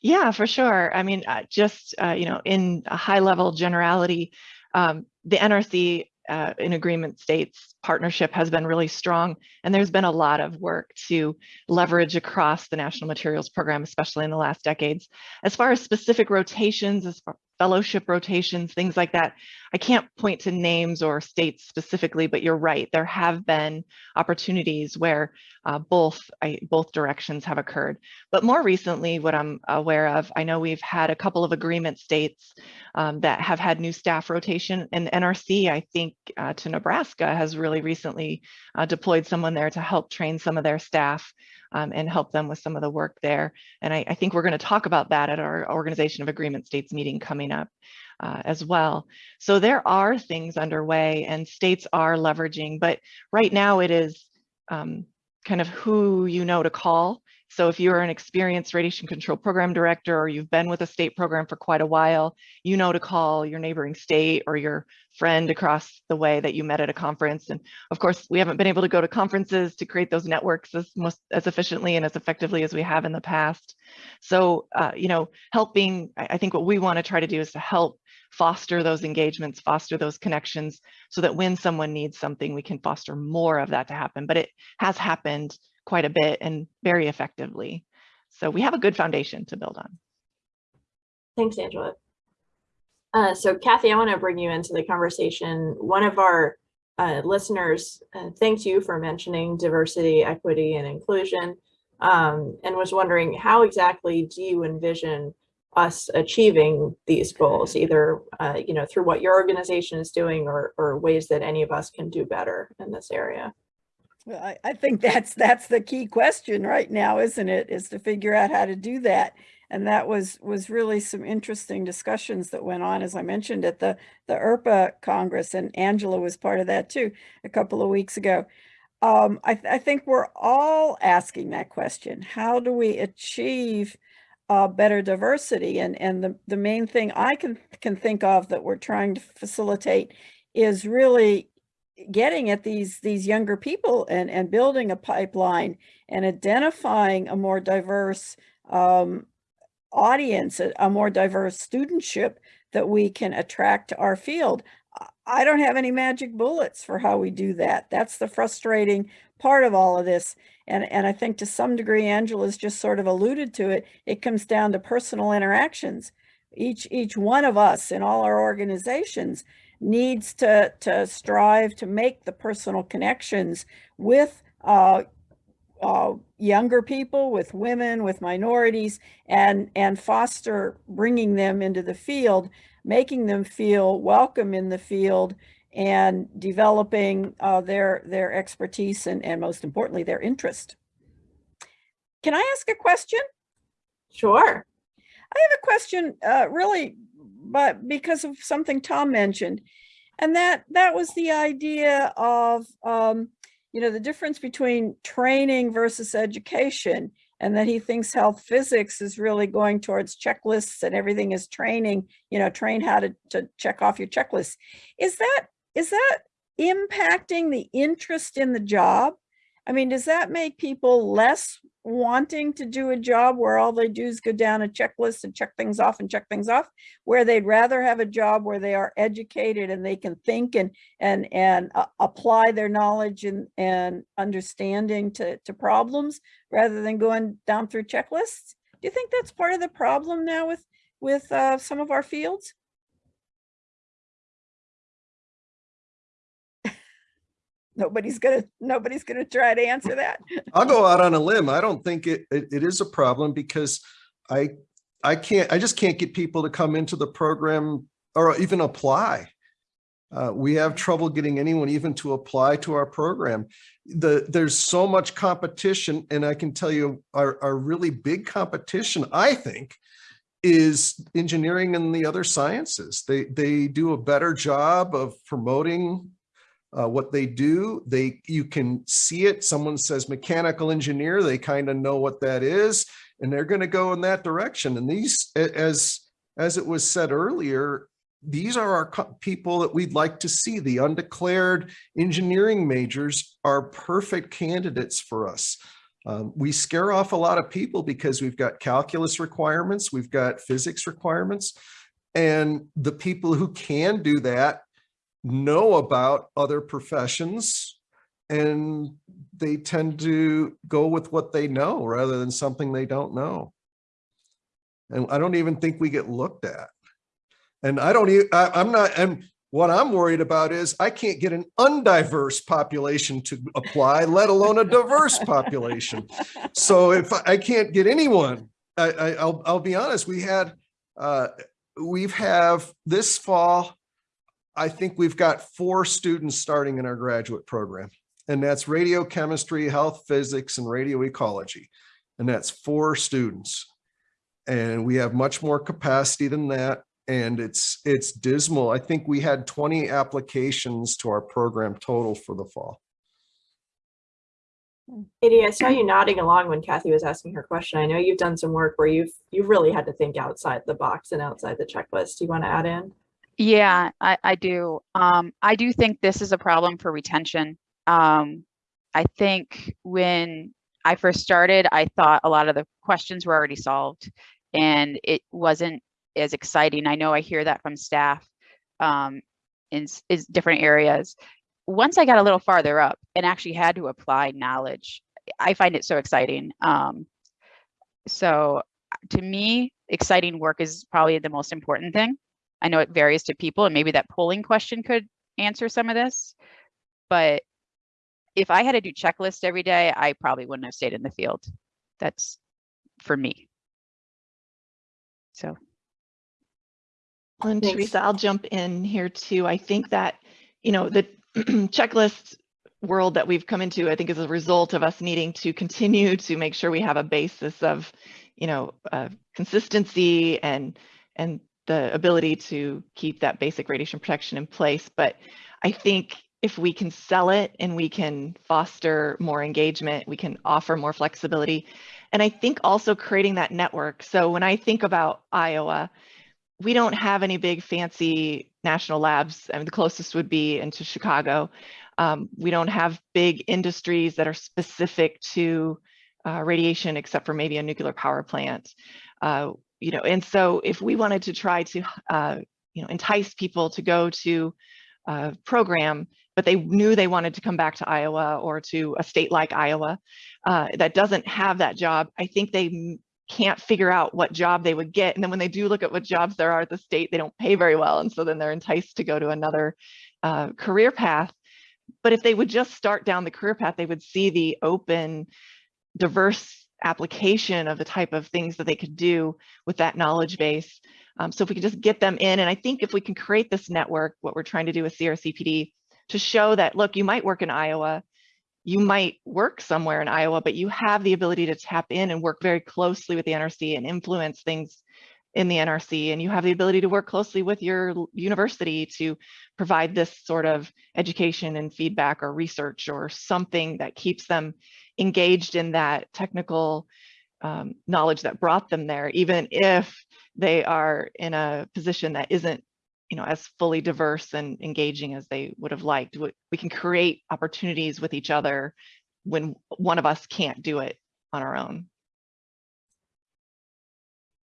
Yeah, for sure. I mean, uh, just, uh, you know, in a high level generality, um, the NRC uh, in agreement states partnership has been really strong. And there's been a lot of work to leverage across the National Materials Program, especially in the last decades. As far as specific rotations, as fellowship rotations, things like that, I can't point to names or states specifically, but you're right. There have been opportunities where uh, both I, both directions have occurred. But more recently, what I'm aware of, I know we've had a couple of agreement states um, that have had new staff rotation, and NRC, I think, uh, to Nebraska has really recently uh, deployed someone there to help train some of their staff um, and help them with some of the work there. And I, I think we're going to talk about that at our Organization of Agreement States meeting coming up uh, as well. So there are things underway and states are leveraging, but right now it is um, kind of who you know to call. So if you're an experienced radiation control program director or you've been with a state program for quite a while, you know to call your neighboring state or your friend across the way that you met at a conference. And of course, we haven't been able to go to conferences to create those networks as most as efficiently and as effectively as we have in the past. So, uh, you know, helping, I I think what we want to try to do is to help foster those engagements, foster those connections so that when someone needs something, we can foster more of that to happen. But it has happened quite a bit and very effectively. So we have a good foundation to build on. Thanks, Angela. Uh, so Kathy, I want to bring you into the conversation. One of our uh, listeners uh, thanked you for mentioning diversity, equity, and inclusion, um, and was wondering how exactly do you envision us achieving these goals, either uh, you know through what your organization is doing or or ways that any of us can do better in this area. Well, I, I think that's that's the key question right now, isn't it? Is to figure out how to do that. And that was was really some interesting discussions that went on, as I mentioned, at the the IRPA Congress, and Angela was part of that too a couple of weeks ago. Um, I, th- I think we're all asking that question: How do we achieve uh, better diversity? And and the the main thing I can can think of that we're trying to facilitate is really getting at these these younger people and and building a pipeline and identifying a more diverse um, audience, a, a more diverse studentship that we can attract to our field. I- I don't have any magic bullets for how we do that. That's the frustrating part of all of this. And, and I think to some degree, Angela's just sort of alluded to it. It comes down to personal interactions. Each, each one of us in all our organizations needs to, to strive to make the personal connections with uh, uh, younger people, with women, with minorities, and, and foster bringing them into the field, making them feel welcome in the field and developing uh, their, their expertise and, and most importantly, their interest. Can I ask a question? Sure. I have a question, uh, really, but because of something Tom mentioned, and that that was the idea of, um, you know, the difference between training versus education, and that he thinks health physics is really going towards checklists and everything is training, you know, train how to to check off your checklist. Is that is that impacting the interest in the job? I mean, does that make people less wanting to do a job where all they do is go down a checklist and check things off and check things off, where they'd rather have a job where they are educated and they can think and and and uh, apply their knowledge and and understanding to to problems rather than going down through checklists? Do you think that's part of the problem now with with uh, some of our fields? Nobody's gonna nobody's gonna try to answer that. I'll go out on a limb. I don't think it, it, it is a problem because I, I can't, I just can't get people to come into the program or even apply. Uh, we have trouble getting anyone even to apply to our program. The, there's so much competition and I can tell you our, our really big competition, I think, is engineering and the other sciences. They, they do a better job of promoting uh, what they do. They you can see it. Someone says mechanical engineer, they kind of know what that is, and they're going to go in that direction. And these, as as it was said earlier, these are our people that we'd like to see. The undeclared engineering majors are perfect candidates for us. Um, we scare off a lot of people because we've got calculus requirements, we've got physics requirements, and the people who can do that know about other professions and they tend to go with what they know rather than something they don't know. And I don't even think we get looked at. And I don't even, I, I'm not, and what I'm worried about is I can't get an undiverse population to apply, let alone a diverse population. So if I, can't get anyone, I, I, I'll, I'll be honest, we had, uh, we've have this fall, I think we've got four students starting in our graduate program. And that's radiochemistry, health physics, and radio ecology. And that's four students. And we have much more capacity than that. And it's it's dismal. I think we had 20 applications to our program total for the fall. Katie, I saw you nodding along when Kathy was asking her question. I know you've done some work where you've you've really had to think outside the box and outside the checklist. Do you want to add in? Yeah, I, I do. Um, I do think this is a problem for retention. Um, I think when I first started, I thought a lot of the questions were already solved and it wasn't as exciting. I know I hear that from staff um, in is different areas. Once I got a little farther up and actually had to apply knowledge, I find it so exciting. Um, so to me, exciting work is probably the most important thing. I know it varies to people and maybe that polling question could answer some of this. But if I had to do checklists every day, I probably wouldn't have stayed in the field. That's for me. So, And Thanks. Teresa, I'll jump in here too. I think that, you know, the checklist world that we've come into, I think is a result of us needing to continue to make sure we have a basis of, you know, uh, consistency and, and the ability to keep that basic radiation protection in place. But I think if we can sell it and we can foster more engagement, we can offer more flexibility. And I think also creating that network. So when I think about Iowa, we don't have any big fancy national labs. I mean, the closest would be into Chicago. Um, we don't have big industries that are specific to uh, radiation, except for maybe a nuclear power plant. Uh, you know, and so if we wanted to try to, uh, you know, entice people to go to a program, but they knew they wanted to come back to Iowa or to a state like Iowa uh, that doesn't have that job, I think they can't figure out what job they would get. And then when they do look at what jobs there are at the state, they don't pay very well. And so then they're enticed to go to another uh, career path. But if they would just start down the career path, they would see the open, diverse application of the type of things that they could do with that knowledge base. Um, so if we could just get them in, and I think if we can create this network, what we're trying to do with CRCPD, to show that, look, you might work in Iowa, you might work somewhere in Iowa, but you have the ability to tap in and work very closely with the NRC and influence things in the NRC. And you have the ability to work closely with your university to provide this sort of education and feedback or research or something that keeps them engaged in that technical um, knowledge that brought them there, even if they are in a position that isn't you know, as fully diverse and engaging as they would have liked. We, we can create opportunities with each other when one of us can't do it on our own.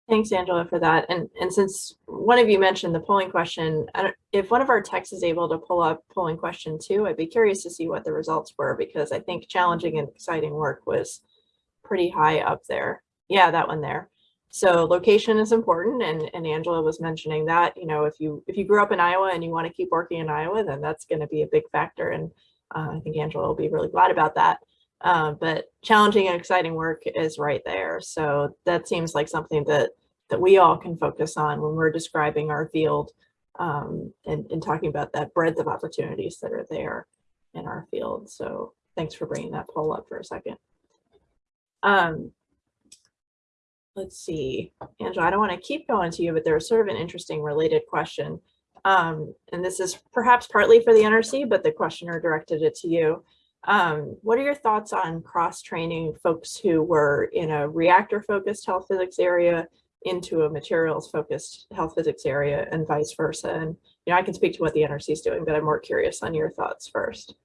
Thanks, Angela, for that. And, and since one of you mentioned the polling question, if one of our techs is able to pull up polling question two, I'd be curious to see what the results were because I think challenging and exciting work was pretty high up there. Yeah, that one there. So location is important and, and Angela was mentioning that, you know, if you if you grew up in Iowa and you want to keep working in Iowa, then that's going to be a big factor. And uh, I think Angela will be really glad about that. Uh, but challenging and exciting work is right there. So that seems like something that that we all can focus on when we're describing our field um, and, and talking about that breadth of opportunities that are there in our field. So thanks for bringing that poll up for a second. Um, let's see, Angela, I don't want to keep going to you, but there's sort of an interesting related question. Um, and this is perhaps partly for the NRC, but the questioner directed it to you. Um, what are your thoughts on cross-training folks who were in a reactor-focused health physics area into a materials-focused health physics area and vice versa? And you know, I can speak to what the NRC is doing, but I'm more curious on your thoughts first.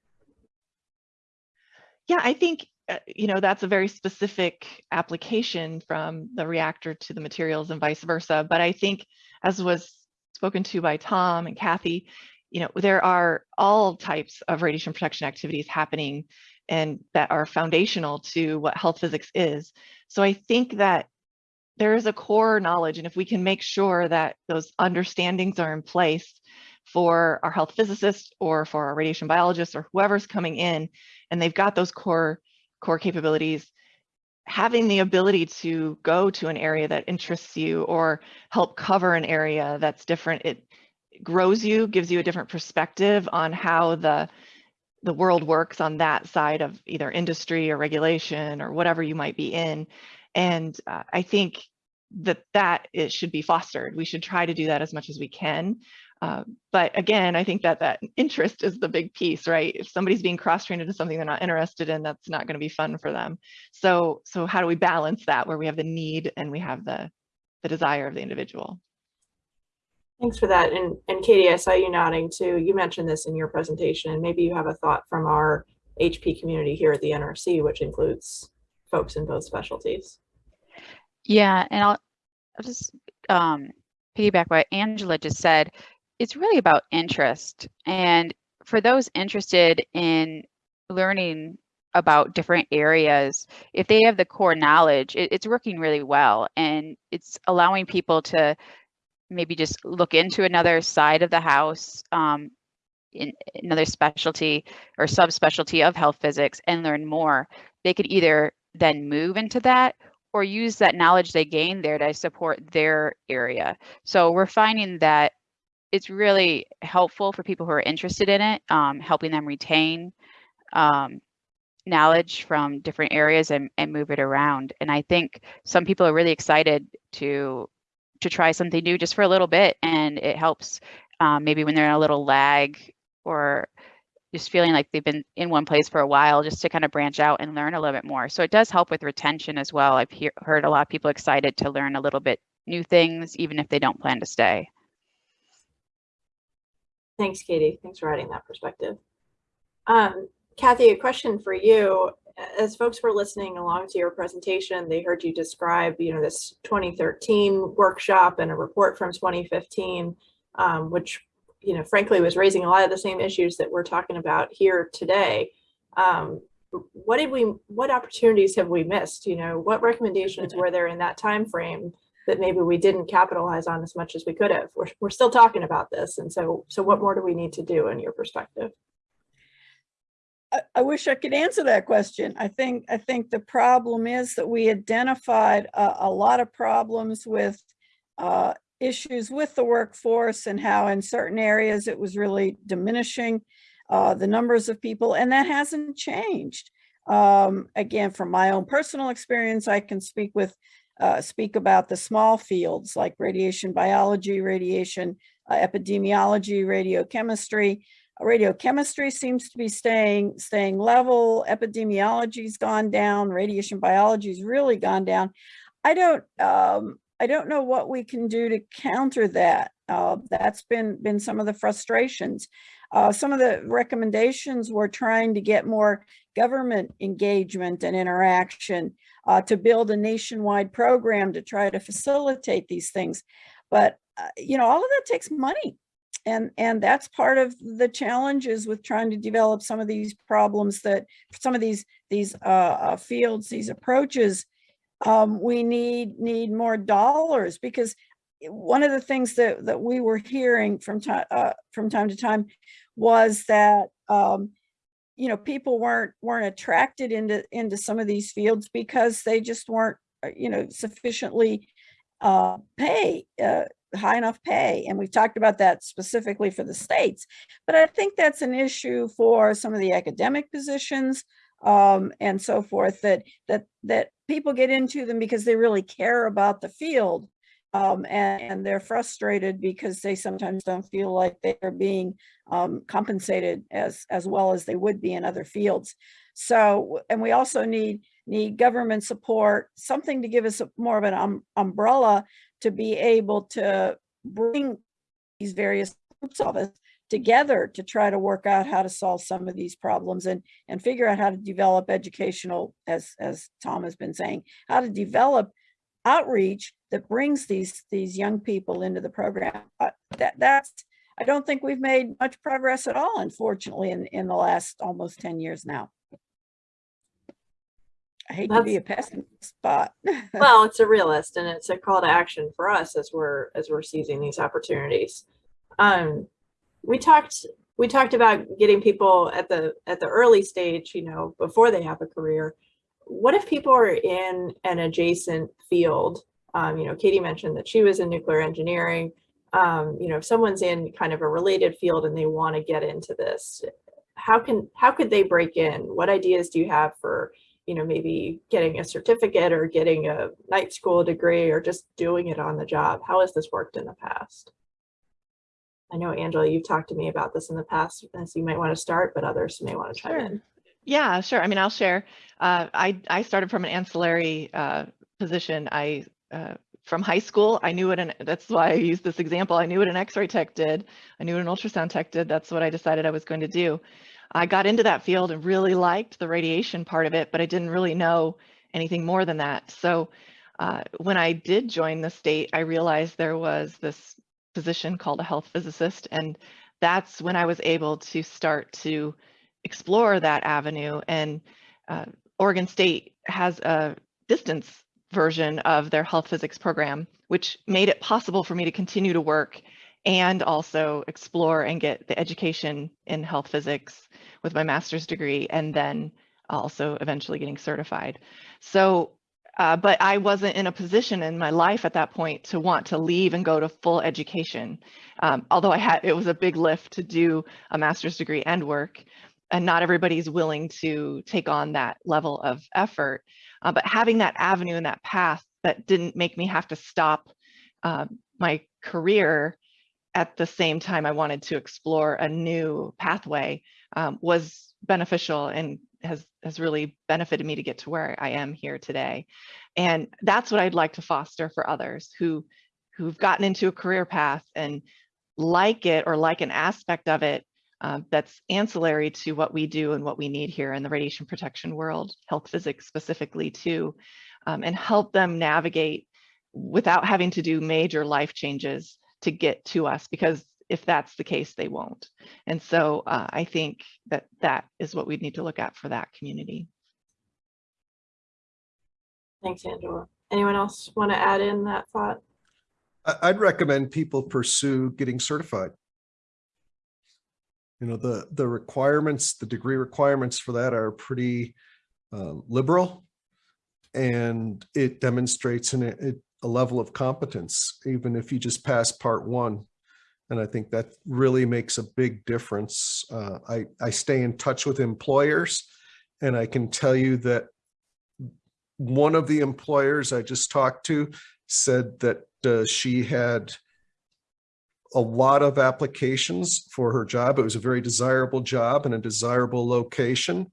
Yeah, I think, uh, you know, that's a very specific application from the reactor to the materials and vice versa. But I think as was spoken to by Tom and Kathy, you know, there are all types of radiation protection activities happening and that are foundational to what health physics is. So I think that there is a core knowledge and if we can make sure that those understandings are in place for our health physicists or for our radiation biologists or whoever's coming in and they've got those core core capabilities having the ability to go to an area that interests you or help cover an area that's different it grows you gives you a different perspective on how the the world works on that side of either industry or regulation or whatever you might be in and uh, i think that that it should be fostered we should try to do that as much as we can uh, but again, I think that that interest is the big piece, right? If somebody's being cross-trained into something they're not interested in, that's not going to be fun for them. So, so how do we balance that where we have the need and we have the the desire of the individual? Thanks for that. And, and Katie, I saw you nodding too. You mentioned this in your presentation. Maybe you have a thought from our HP community here at the NRC, which includes folks in both specialties. Yeah, and I'll, I'll just um, piggyback what Angela just said. It's really about interest. And for those interested in learning about different areas, if they have the core knowledge, it, it's working really well. And it's allowing people to maybe just look into another side of the house, um, in another specialty or subspecialty of health physics and learn more. They could either then move into that or use that knowledge they gain there to support their area. So we're finding that it's really helpful for people who are interested in it, um, helping them retain um, knowledge from different areas and, and move it around. And I think some people are really excited to to try something new just for a little bit, and it helps um, maybe when they're in a little lag or just feeling like they've been in one place for a while just to kind of branch out and learn a little bit more. So it does help with retention as well. I've hear, heard a lot of people excited to learn a little bit new things, even if they don't plan to stay. Thanks, Katie. Thanks for adding that perspective. Um, Kathy, a question for you. As folks were listening along to your presentation, they heard you describe, you know, this 2013 workshop and a report from 2015, um, which, you know, frankly was raising a lot of the same issues that we're talking about here today. Um, what did we, what opportunities have we missed? You know, what recommendations were there in that time frame that maybe we didn't capitalize on as much as we could have? We're, we're still talking about this. And so, so what more do we need to do in your perspective? I, wish I could answer that question. I think, I think the problem is that we identified a, a lot of problems with uh, issues with the workforce and how in certain areas it was really diminishing uh, the numbers of people, and that hasn't changed. Um, again, from my own personal experience, I can speak with uh, speak about the small fields like radiation biology, radiation uh, epidemiology, radiochemistry. Radiochemistry seems to be staying staying level. Epidemiology's gone down. Radiation biology's really gone down. I don't um, I don't know what we can do to counter that. Uh, that's been been some of the frustrations. Uh, some of the recommendations were trying to get more government engagement and interaction uh, to build a nationwide program to try to facilitate these things. But, uh, you know, all of that takes money. And, and that's part of the challenges with trying to develop some of these problems that some of these these uh, uh, fields, these approaches, um, we need need more dollars because one of the things that that we were hearing from time uh, from time to time was that um, you know people weren't weren't attracted into into some of these fields because they just weren't uh, you know sufficiently uh, pay uh, high enough pay and we've talked about that specifically for the states but I think that's an issue for some of the academic positions um, and so forth that that that people get into them because they really care about the field um, and, and, they're frustrated because they sometimes don't feel like they are being um, compensated as as well as they would be in other fields. So, and we also need need government support, something to give us a, more of an um, umbrella to be able to bring these various groups of us together to try to work out how to solve some of these problems and and figure out how to develop educational, as as Tom has been saying, how to develop outreach that brings these these young people into the program. Uh, that that's I don't think we've made much progress at all, unfortunately, in in the last almost 10 years now. I hate to be a pessimist, but well, it's a realist and it's a call to action for us as we're as we're seizing these opportunities. Um, we talked we talked about getting people at the at the early stage, you know, before they have a career what if people are in an adjacent field? Um, you know, Katie mentioned that she was in nuclear engineering. Um, you know, if someone's in kind of a related field and they want to get into this, how can how could they break in? What ideas do you have for, you know, maybe getting a certificate or getting a night school degree or just doing it on the job? How has this worked in the past? I know, Angela, you've talked to me about this in the past, and so you might want to start, but others may want to chime sure. in. Yeah, sure. I mean, I'll share. Uh, I I started from an ancillary uh, position. I uh, from high school, I knew what an that's why I used this example. I knew what an X-ray tech did. I knew what an ultrasound tech did. That's what I decided I was going to do. I got into that field and really liked the radiation part of it, but I didn't really know anything more than that. So uh, when I did join the state, I realized there was this position called a health physicist, and that's when I was able to start to explore that avenue. And uh, Oregon State has a distance version of their health physics program, which made it possible for me to continue to work and also explore and get the education in health physics with my master's degree and then also eventually getting certified. So, uh, but I wasn't in a position in my life at that point to want to leave and go to full education. Um, although I had, it was a big lift to do a master's degree and work and not everybody's willing to take on that level of effort. Uh, but having that avenue and that path that didn't make me have to stop uh, my career at the same time I wanted to explore a new pathway um, was beneficial and has has really benefited me to get to where I am here today. And that's what I'd like to foster for others who who've gotten into a career path and like it or like an aspect of it uh, that's ancillary to what we do and what we need here in the radiation protection world, health physics specifically too, um, and help them navigate without having to do major life changes to get to us because if that's the case, they won't. And so uh, I think that that is what we need to look at for that community. Thanks, Angela. Anyone else want to add in that thought? I, I'd recommend people pursue getting certified. You know, the, the requirements, the degree requirements for that are pretty um, liberal. And it demonstrates an, a, a level of competence, even if you just pass part one. And I think that really makes a big difference. Uh, I, I stay in touch with employers and I can tell you that one of the employers I just talked to said that uh, she had a lot of applications for her job. It was a very desirable job in a desirable location,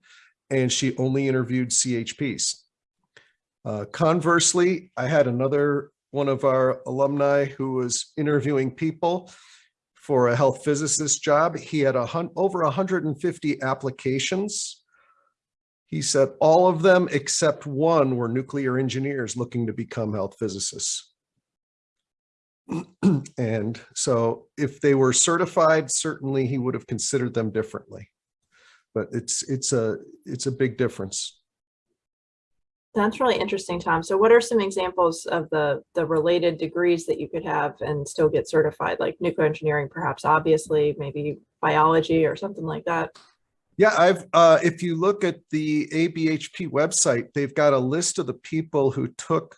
and she only interviewed CHPs. Uh, conversely, I had another one of our alumni who was interviewing people for a health physicist job. He had a hun over 150 applications. He said all of them except one were nuclear engineers looking to become health physicists. and so if they were certified, certainly he would have considered them differently. But it's it's a it's a big difference. That's really interesting, Tom. So what are some examples of the, the related degrees that you could have and still get certified, like nuclear engineering, perhaps, obviously, maybe biology or something like that? Yeah, I've uh, if you look at the ABHP website, they've got a list of the people who took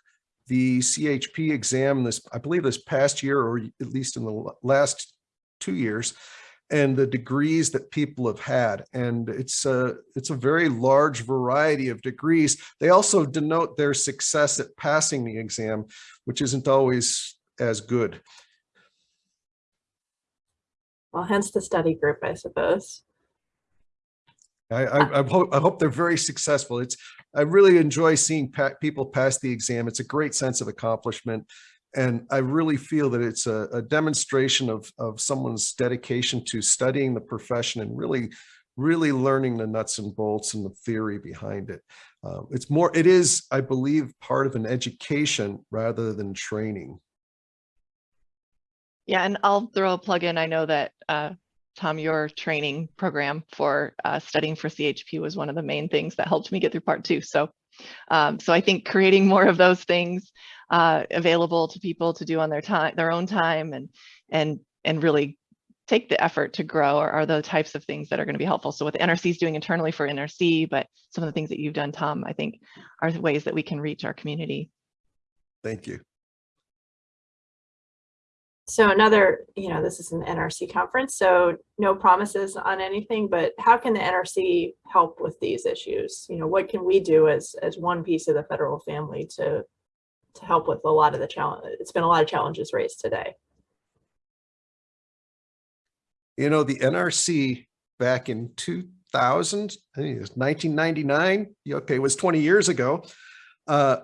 the CHP exam this, I believe this past year, or at least in the last two years, and the degrees that people have had. And it's a, it's a very large variety of degrees. They also denote their success at passing the exam, which isn't always as good. Well, hence the study group, I suppose. I, I, I, hope, I hope they're very successful. It's I really enjoy seeing pa people pass the exam. It's a great sense of accomplishment. And I really feel that it's a, a demonstration of, of someone's dedication to studying the profession and really, really learning the nuts and bolts and the theory behind it. Um, it's more, it is, I believe, part of an education rather than training. Yeah, and I'll throw a plug in. I know that uh, Tom, your training program for uh, studying for CHP was one of the main things that helped me get through part two. So, um, so I think creating more of those things uh, available to people to do on their time, their own time, and and and really take the effort to grow are, are the types of things that are going to be helpful. So what the NRC is doing internally for NRC, but some of the things that you've done, Tom, I think are the ways that we can reach our community. Thank you. So another, you know, this is an NRC conference, so no promises on anything, but how can the NRC help with these issues? You know, what can we do as as one piece of the federal family to to help with a lot of the challenge? It's been a lot of challenges raised today. You know, the NRC back in 2000, I think it was 1999, okay, it was 20 years ago. Uh,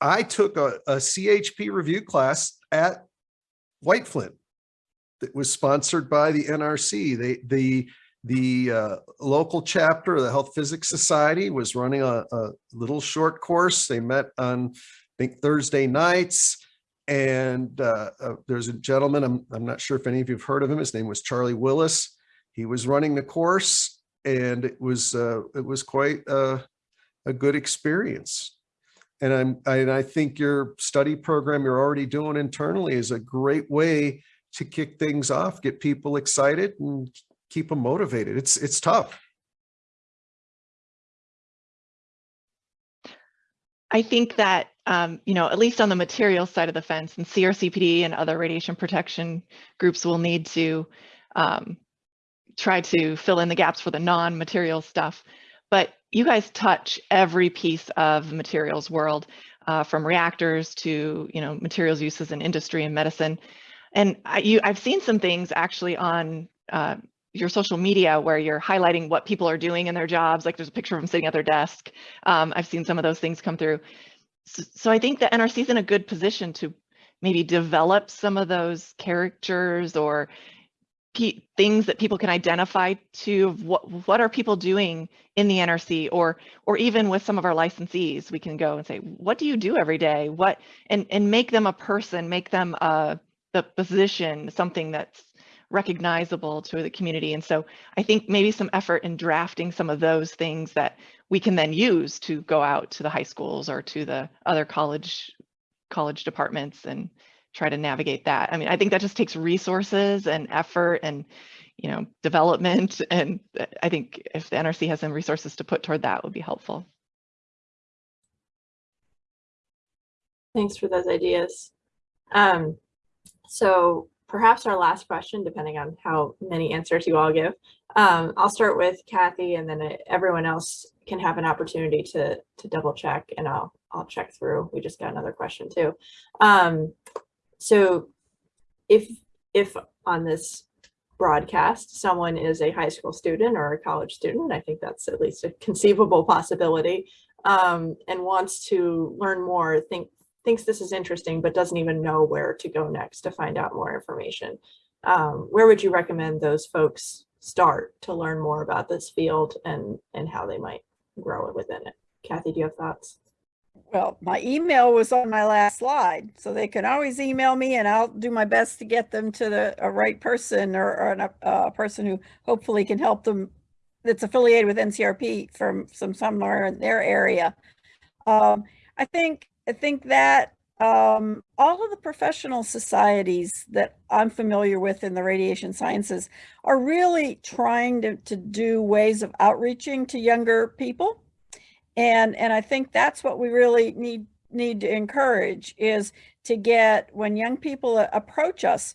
I took a, a CHP review class at White Flint that was sponsored by the NRC. They, the the uh, local chapter of the Health Physics Society was running a, a, little short course. They met on, think, Thursday nights. And uh, uh, there's a gentleman, I'm, I'm not sure if any of you have heard of him. His name was Charlie Willis. He was running the course and it was uh, it was quite a good experience. And I'm and I think your study program you're already doing internally is a great way to kick things off, get people excited and keep them motivated. It's it's tough. I think that, um, you know, at least on the material side of the fence and CRCPD and other radiation protection groups will need to um, try to fill in the gaps for the non-material stuff. But you guys touch every piece of materials world, uh, from reactors to you know materials uses in industry and medicine. And I, you, I've seen some things actually on uh, your social media where you're highlighting what people are doing in their jobs. Like there's a picture of them sitting at their desk. Um, I've seen some of those things come through. So, so I think the NRC is in a good position to maybe develop some of those characters or things that people can identify to what what are people doing in the NRC or or even with some of our licensees we can go and say what do you do every day what and and make them a person make them a the position something that's recognizable to the community and so I think maybe some effort in drafting some of those things that we can then use to go out to the high schools or to the other college college departments and try to navigate that. I mean, I think that just takes resources and effort and, you know, development. And I think if the NRC has some resources to put toward that would be helpful. Thanks for those ideas. Um, so perhaps our last question, depending on how many answers you all give. Um, I'll start with Kathy and then uh, everyone else can have an opportunity to, to double check and I'll, I'll check through. We just got another question too. Um, so if, if on this broadcast, someone is a high school student or a college student, I think that's at least a conceivable possibility, um, and wants to learn more, think, thinks this is interesting, but doesn't even know where to go next to find out more information. Um, where would you recommend those folks start to learn more about this field and, and how they might grow it within it? Kathy, do you have thoughts? Well, my email was on my last slide, so they can always email me and I'll do my best to get them to the a right person or, or an, a person who hopefully can help them that's affiliated with NCRP from some somewhere in their area. Um, I think I think that um, all of the professional societies that I'm familiar with in the radiation sciences are really trying to, to do ways of outreaching to younger people. And, and I think that's what we really need, need to encourage is to get, when young people approach us,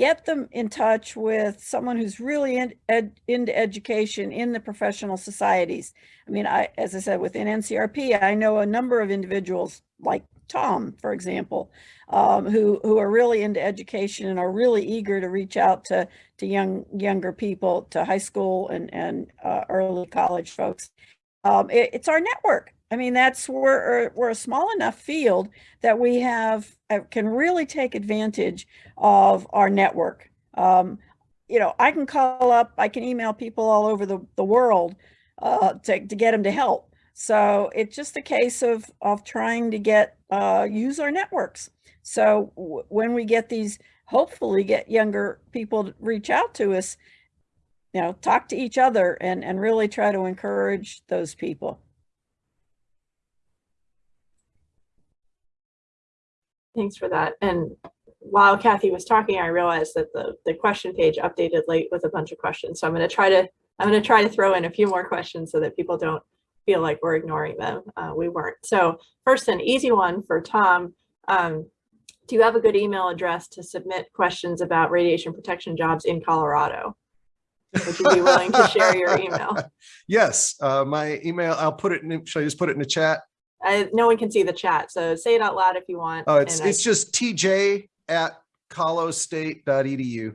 get them in touch with someone who's really in, ed, into education in the professional societies. I mean, I, as I said, within NCRP, I know a number of individuals like Tom, for example, um, who who are really into education and are really eager to reach out to to young younger people, to high school and and uh, early college folks. Um, it, it's our network. I mean, that's we're we're a small enough field that we have uh, can really take advantage of our network. Um, you know, I can call up, I can email people all over the, the world uh, to, to get them to help. So it's just a case of, of trying to get, uh, use our networks. So when we get these, hopefully get younger people to reach out to us, you know, talk to each other and, and really try to encourage those people. Thanks for that. And while Kathy was talking, I realized that the, the question page updated late with a bunch of questions. So I'm going to try to I'm going to try to throw in a few more questions so that people don't feel like we're ignoring them. Uh, we weren't. So first, an easy one for Tom. Um, do you have a good email address to submit questions about radiation protection jobs in Colorado? Would you be willing to share your email? Yes, uh, my email, I'll put it in, should I just put it in the chat? I, no one can see the chat, so say it out loud if you want. Oh, it's, and I- it's just tj at colostate.edu.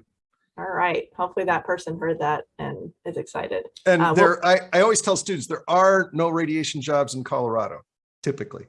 all right. Hopefully that person heard that and is excited. And Uh, well- there, I, I always tell students, there are no radiation jobs in Colorado, typically.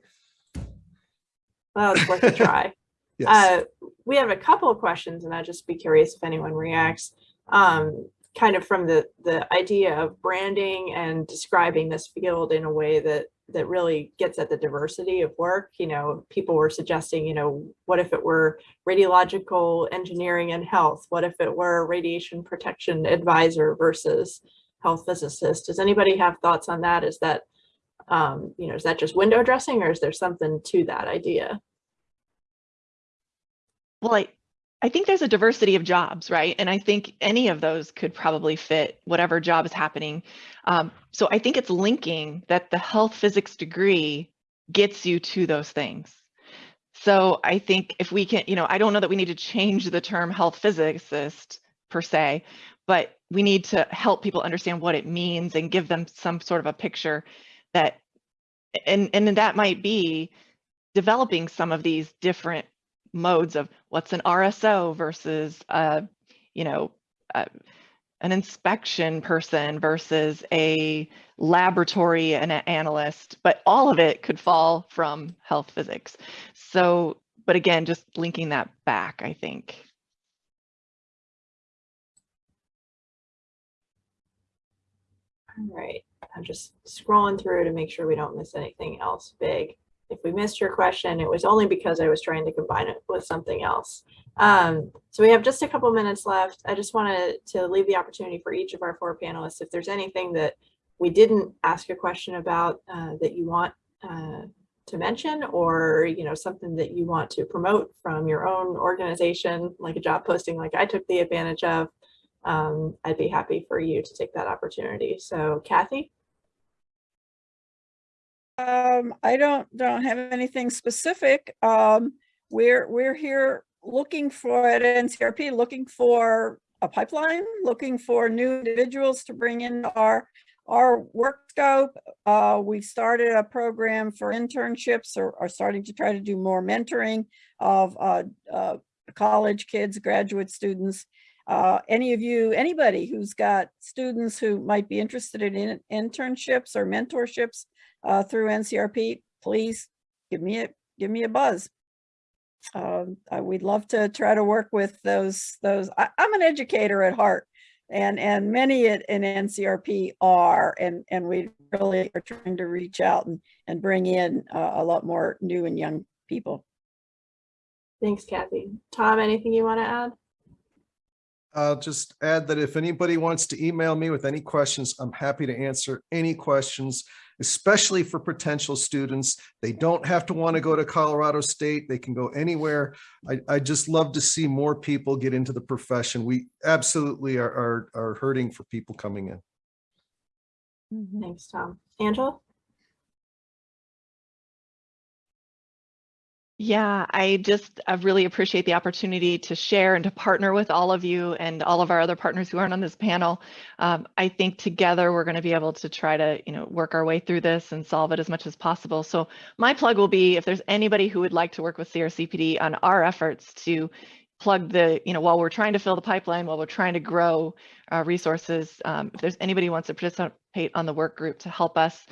Well, it's worth a try. Yes. Uh, we have a couple of questions and I'd just be curious if anyone reacts. Um, kind of from the, the idea of branding and describing this field in a way that, that really gets at the diversity of work. You know, people were suggesting, you know, what if it were radiological engineering and health? What if it were radiation protection advisor versus health physicist? Does anybody have thoughts on that? Is that, um, you know, is that just window dressing or is there something to that idea? Well, I, I think there's a diversity of jobs, right? And I think any of those could probably fit whatever job is happening. Um, so I think it's linking that the health physics degree gets you to those things. So I think if we can, you know, I don't know that we need to change the term health physicist per se, but we need to help people understand what it means and give them some sort of a picture that, and, and that might be developing some of these different modes of what's an RSO versus, a, you know, uh, an inspection person versus a laboratory and an analyst, but all of it could fall from health physics. So, but again, just linking that back, I think. All right, I'm just scrolling through to make sure we don't miss anything else big. If we missed your question, it was only because I was trying to combine it with something else. Um, so we have just a couple minutes left. I just wanted to leave the opportunity for each of our four panelists. If there's anything that we didn't ask a question about uh, that you want uh, to mention or you know something that you want to promote from your own organization, like a job posting like I took the advantage of, um, I'd be happy for you to take that opportunity. So Kathy? Um, I don't, don't have anything specific. Um, we're, we're here looking for at NCRP, looking for a pipeline, looking for new individuals to bring in our, our work scope. Uh, we started a program for internships or are starting to try to do more mentoring of, uh, uh, college kids, graduate students. Uh, any of you, anybody who's got students who might be interested in internships or mentorships, uh, through NCRP, please give me a, give me a buzz. Um, uh, we'd love to try to work with those, those, I, I'm an educator at heart and, and many at, in NCRP are, and, and we really are trying to reach out and, and bring in uh, a lot more new and young people. Thanks, Kathy. Tom, anything you want to add? I'll just add that if anybody wants to email me with any questions, I'm happy to answer any questions, especially for potential students. They don't have to want to go to Colorado State. They can go anywhere. I, I just love to see more people get into the profession. We absolutely are, are, are hurting for people coming in. Mm-hmm. Thanks, Tom. Angela? Yeah, I just I really appreciate the opportunity to share and to partner with all of you and all of our other partners who aren't on this panel. Um, I think together we're going to be able to try to, you know, work our way through this and solve it as much as possible. So my plug will be if there's anybody who would like to work with CRCPD on our efforts to plug the, you know, while we're trying to fill the pipeline, while we're trying to grow our resources, um, if there's anybody who wants to participate on the work group to help us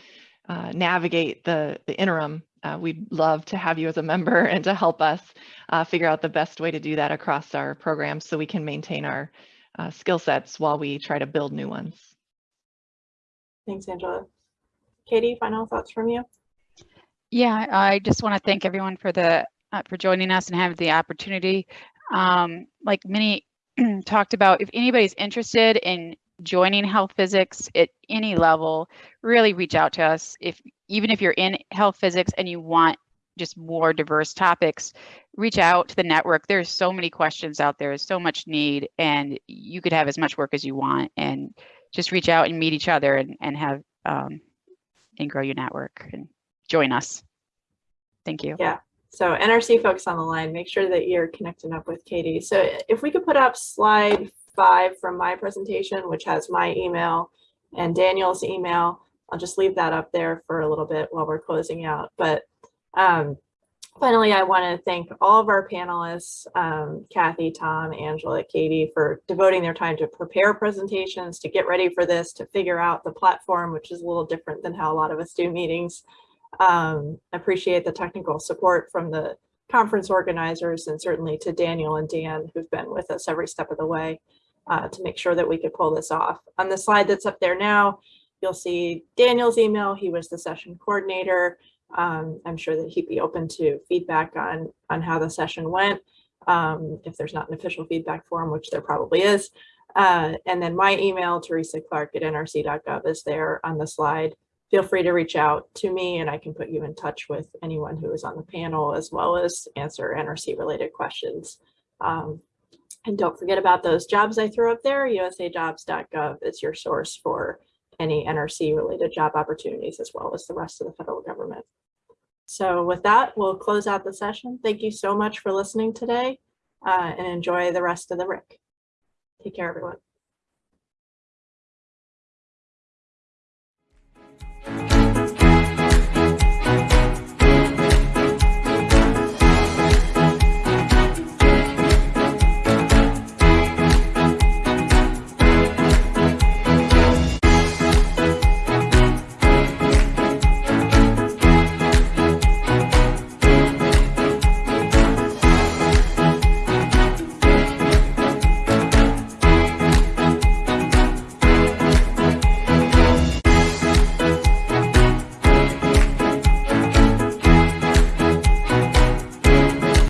uh, navigate the, the interim uh, we'd love to have you as a member and to help us uh, figure out the best way to do that across our programs so we can maintain our uh, skill sets while we try to build new ones. Thanks, Angela. Katie, final thoughts from you? Yeah, I just want to thank everyone for the uh, for joining us and having the opportunity. Um, like many talked about, if anybody's interested in joining health physics at any level, really reach out to us. If even if you're in health physics and you want just more diverse topics, reach out to the network. There's so many questions out there, so much need, and you could have as much work as you want. And just reach out and meet each other and, and have um, and grow your network and join us. Thank you. Yeah. So NRC folks on the line, make sure that you're connecting up with Katie. So if we could put up slide five from my presentation, which has my email and Daniel's email. I'll just leave that up there for a little bit while we're closing out. But um, finally, I want to thank all of our panelists, um, Kathy, Tom, Angela, Katie, for devoting their time to prepare presentations, to get ready for this, to figure out the platform, which is a little different than how a lot of us do meetings. Um, appreciate the technical support from the conference organizers and certainly to Daniel and Dan who've been with us every step of the way uh, to make sure that we could pull this off. On the slide that's up there now, you'll see Daniel's email. He was the session coordinator. Um, I'm sure that he'd be open to feedback on, on how the session went, um, if there's not an official feedback form, which there probably is. Uh, and then my email, Teresa Clark at nrc.gov is there on the slide. Feel free to reach out to me and I can put you in touch with anyone who is on the panel as well as answer NRC related questions. Um, and don't forget about those jobs I threw up there. usajobs.gov is your source for any NRC related job opportunities as well as the rest of the federal government. So with that, we'll close out the session. Thank you so much for listening today uh, and enjoy the rest of the RIC. Take care, everyone.